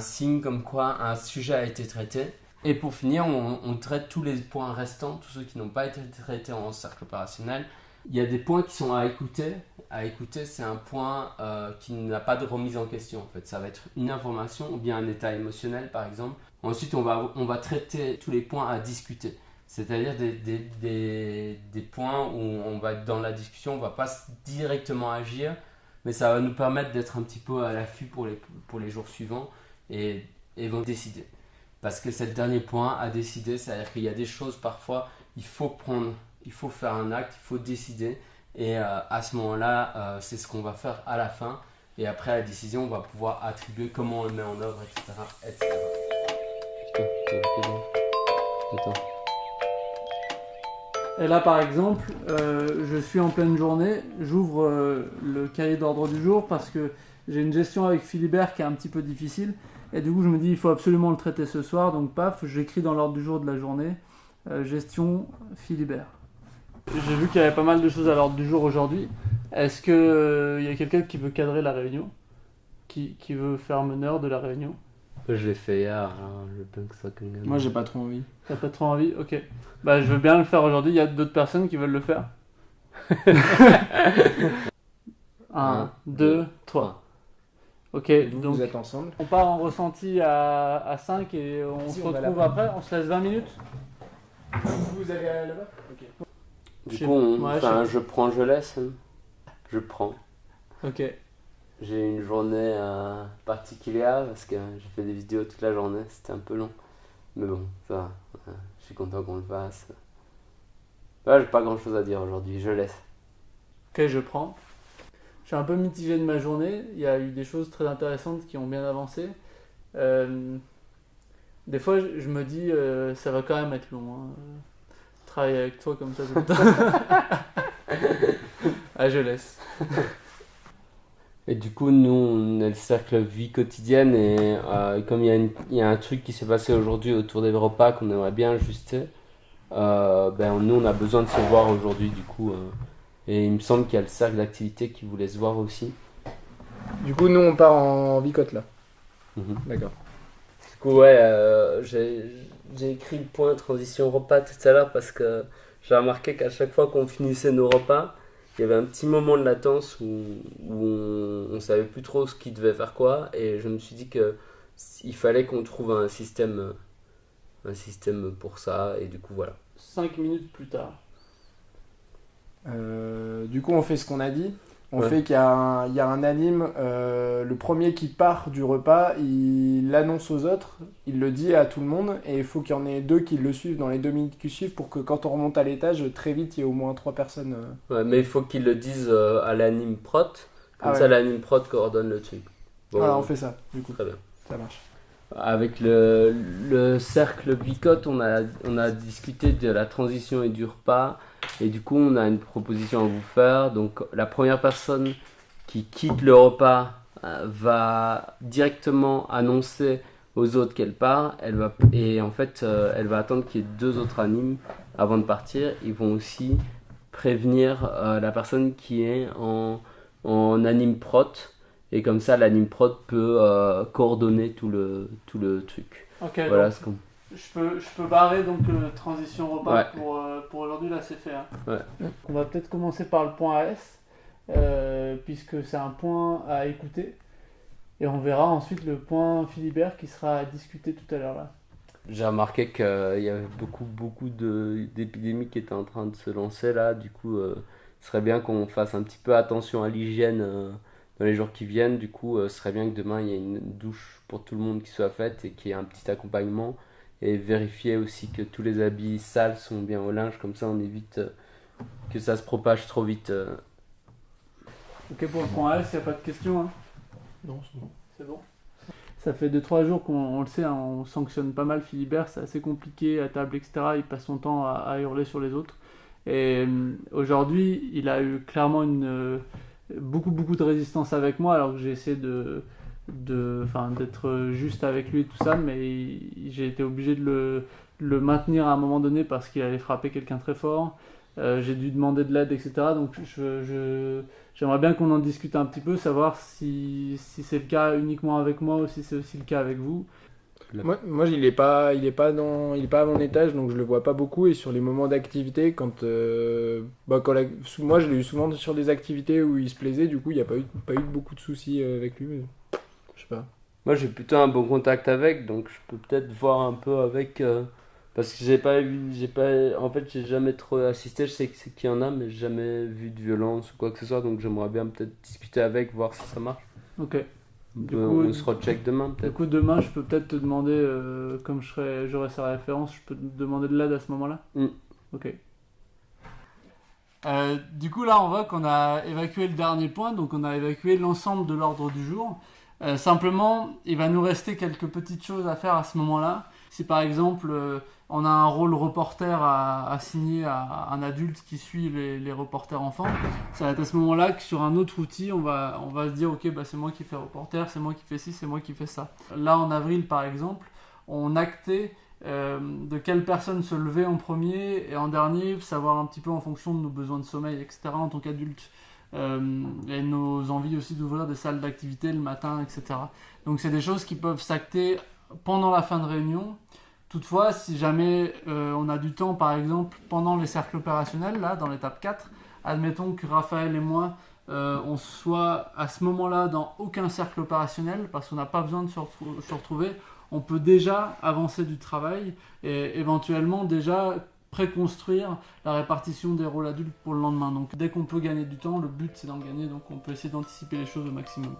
signe comme quoi un sujet a été traité. Et pour finir, on, on traite tous les points restants, tous ceux qui n'ont pas été traités en cercle opérationnel. Il y a des points qui sont à écouter. À écouter, c'est un point euh, qui n'a pas de remise en question. En fait, ça va être une information ou bien un état émotionnel, par exemple. Ensuite, on va, on va traiter tous les points à discuter. C'est-à-dire des, des, des, points où on va être dans la discussion, on va pas directement agir, mais ça va nous permettre d'être un petit peu à l'affût pour les, pour les jours suivants et, et vont décider. Parce que c'est le dernier point à décider, c'est-à-dire qu'il y a des choses parfois, il faut prendre, il faut faire un acte, il faut décider. Et euh, à ce moment-là, euh, c'est ce qu'on va faire à la fin. Et après la décision, on va pouvoir attribuer comment on le met en œuvre, etc. Et là, par exemple, euh, je suis en pleine journée, j'ouvre euh, le cahier d'ordre du jour parce que j'ai une gestion avec Philibert qui est un petit peu difficile. Et du coup, je me dis, il faut absolument le traiter ce soir. Donc, paf, j'écris dans l'ordre du jour de la journée, euh, gestion Philibert. J'ai vu qu'il y avait pas mal de choses à l'ordre du jour aujourd'hui. Est-ce qu'il il y a quelqu'un qui veut cadrer la réunion? Qui, qui veut faire meneur de la réunion? Je l'ai fait hier, que ça soit quelqu'un. Moi, j'ai pas trop envie. T'as pas trop envie? Ok. Bah, je veux bien le faire aujourd'hui. Il y a d'autres personnes qui veulent le faire? <laughs> Un, Un, deux, deux, trois. Ok, Vous, donc vous êtes ensemble? on part en ressenti à, à 5 et on Si, se retrouve après. On se laisse 20 minutes Vous allez là-bas? Du coup, on- ouais, je je prends, je laisse. hein. Je prends. Ok. J'ai une journée euh, particulière parce que j'ai fait des vidéos toute la journée, c'était un peu long. Mais bon, ça va. euh, Je suis content qu'on le fasse. Ouais, j'ai pas grand chose à dire aujourd'hui, je laisse. Ok, je prends. Je suis un peu mitigé de ma journée. Il y a eu des choses très intéressantes qui ont bien avancé. Euh, des fois, je je me dis, euh, ça va quand même être long. hein. Travailler avec toi comme ça tout le <laughs> temps. ah, je laisse. Et du coup, nous, on est le cercle vie quotidienne et euh, comme il y, a une- il y a un truc qui s'est passé aujourd'hui autour des repas qu'on aimerait bien ajuster, euh, ben, nous, on a besoin de se voir aujourd'hui du coup. euh, et il me semble qu'il y a le cercle d'activité qui voulait se voir aussi. Du coup, nous, on part en bicote là. Mhm. D'accord. Du coup, ouais, euh, j'ai j'ai écrit le point transition repas tout à l'heure parce que j'ai remarqué qu'à chaque fois qu'on finissait nos repas, il y avait un petit moment de latence où, où on, on savait plus trop ce qui devait faire quoi et je me suis dit que il fallait qu'on trouve un système un système pour ça et du coup voilà 5 minutes plus tard. Euh, du coup, on fait ce qu'on a dit. On Ouais. fait qu'il y, a un- il y a un anime, euh, le premier qui part du repas, il l'annonce aux autres, il le dit à tout le monde, et il faut qu'il y en ait deux qui le suivent dans les deux minutes qui suivent pour que quand on remonte à l'étage, très vite, il y ait au moins trois personnes. euh. Ouais, mais il faut qu'ils le disent euh, à l'anime prot comme Ah ça ouais. l'anime prot coordonne le truc Bon, Voilà, on fait ça, du coup, très bien ça marche. Avec le, le cercle bicote, on a, on a discuté de la transition et du repas. Et du coup, on a une proposition à vous faire. Donc, la première personne qui quitte le repas euh, va directement annoncer aux autres qu'elle part. Elle va, et en fait, euh, elle va attendre qu'il y ait deux autres animes avant de partir. Ils vont aussi prévenir euh, la personne qui est en, en anime prot. Et comme ça, l'anime prod peut euh, coordonner tout le, tout le truc. Ok, Voilà donc ce qu'on. Je peux, je peux barrer donc le transition repas Ouais. pour, euh, pour aujourd'hui, là c'est fait. hein. Ouais. On va peut-être commencer par le point AS, euh, puisque c'est un point à écouter. Et on verra ensuite le point Philibert qui sera à discuter tout à l'heure là. J'ai remarqué qu'il y avait beaucoup, beaucoup de- d'épidémies qui étaient en train de se lancer là. Du coup, euh, ce serait bien qu'on fasse un petit peu attention à l'hygiène euh, dans les jours qui viennent. Du coup, euh, ce serait bien que demain il y ait une douche pour tout le monde qui soit faite et qu'il y ait un petit accompagnement. Et vérifier aussi que tous les habits sales sont bien au linge. Comme ça, on évite euh, que ça se propage trop vite. euh. Ok, pour le point AS, il n'y a pas de questions. hein. Non, c'est bon. C'est bon. Ça fait 2-3 jours qu'on on le sait, hein, on sanctionne pas mal Philibert, c'est assez compliqué à table, etc. Il passe son temps à, à hurler sur les autres. Et euh, aujourd'hui, il a eu clairement une, euh, beaucoup, beaucoup de résistance avec moi, alors que j'ai essayé de, de, enfin, d'être juste avec lui et tout ça, mais j'ai été obligé de le, de le maintenir à un moment donné parce qu'il allait frapper quelqu'un très fort. Euh, j'ai dû demander de l'aide, etc. Donc je, je, J'aimerais bien qu'on en discute un petit peu, savoir si, si c'est le cas uniquement avec moi ou si c'est aussi le cas avec vous. Moi, moi il est pas, il est pas dans, il est pas à mon étage, donc je le vois pas beaucoup. Et sur les moments d'activité, quand, euh, bah, quand la- moi je l'ai eu souvent sur des activités où il se plaisait, du coup il n'y a pas eu, pas eu beaucoup de soucis euh, avec lui. mais pas. Moi, j'ai plutôt un bon contact avec, donc je peux peut-être voir un peu avec. euh, parce que j'ai pas eu. J'ai pas, en fait, j'ai jamais trop assisté. Je sais qu'il y en a, mais j'ai jamais vu de violence ou quoi que ce soit. Donc j'aimerais bien peut-être discuter avec, voir si ça marche. Ok. Du Euh, coup, on se recheck demain Du peut-être. coup, demain, je peux peut-être te demander, euh, comme j'aurai sa référence, je peux te demander de l'aide à ce moment-là? Mm. Ok. Euh, du coup, là, on voit qu'on a évacué le dernier point, donc on a évacué l'ensemble de l'ordre du jour. Euh, simplement, il va nous rester quelques petites choses à faire à ce moment-là. Si par exemple, euh, on a un rôle reporter à assigner à un adulte qui suit les, les reporters enfants, ça va être à ce moment-là que sur un autre outil, on va, on va se dire, ok, bah, c'est moi qui fais reporter, c'est moi qui fais ci, c'est moi qui fais ça. Là, en avril, par exemple, on actait euh, de quelle personne se lever en premier et en dernier, savoir un petit peu en fonction de nos besoins de sommeil, etc. en tant qu'adulte. Euh, et nos envies aussi d'ouvrir des salles d'activité le matin, etc. Donc c'est des choses qui peuvent s'acter pendant la fin de réunion. Toutefois, si jamais euh, on a du temps, par exemple, pendant les cercles opérationnels, là, dans l'étape 4, admettons que Raphaël et moi, euh, on soit à ce moment-là dans aucun cercle opérationnel, parce qu'on n'a pas besoin de se, retrou- se retrouver, on peut déjà avancer du travail et éventuellement déjà préconstruire la répartition des rôles adultes pour le lendemain. Donc dès qu'on peut gagner du temps, le but c'est d'en gagner, donc on peut essayer d'anticiper les choses au maximum.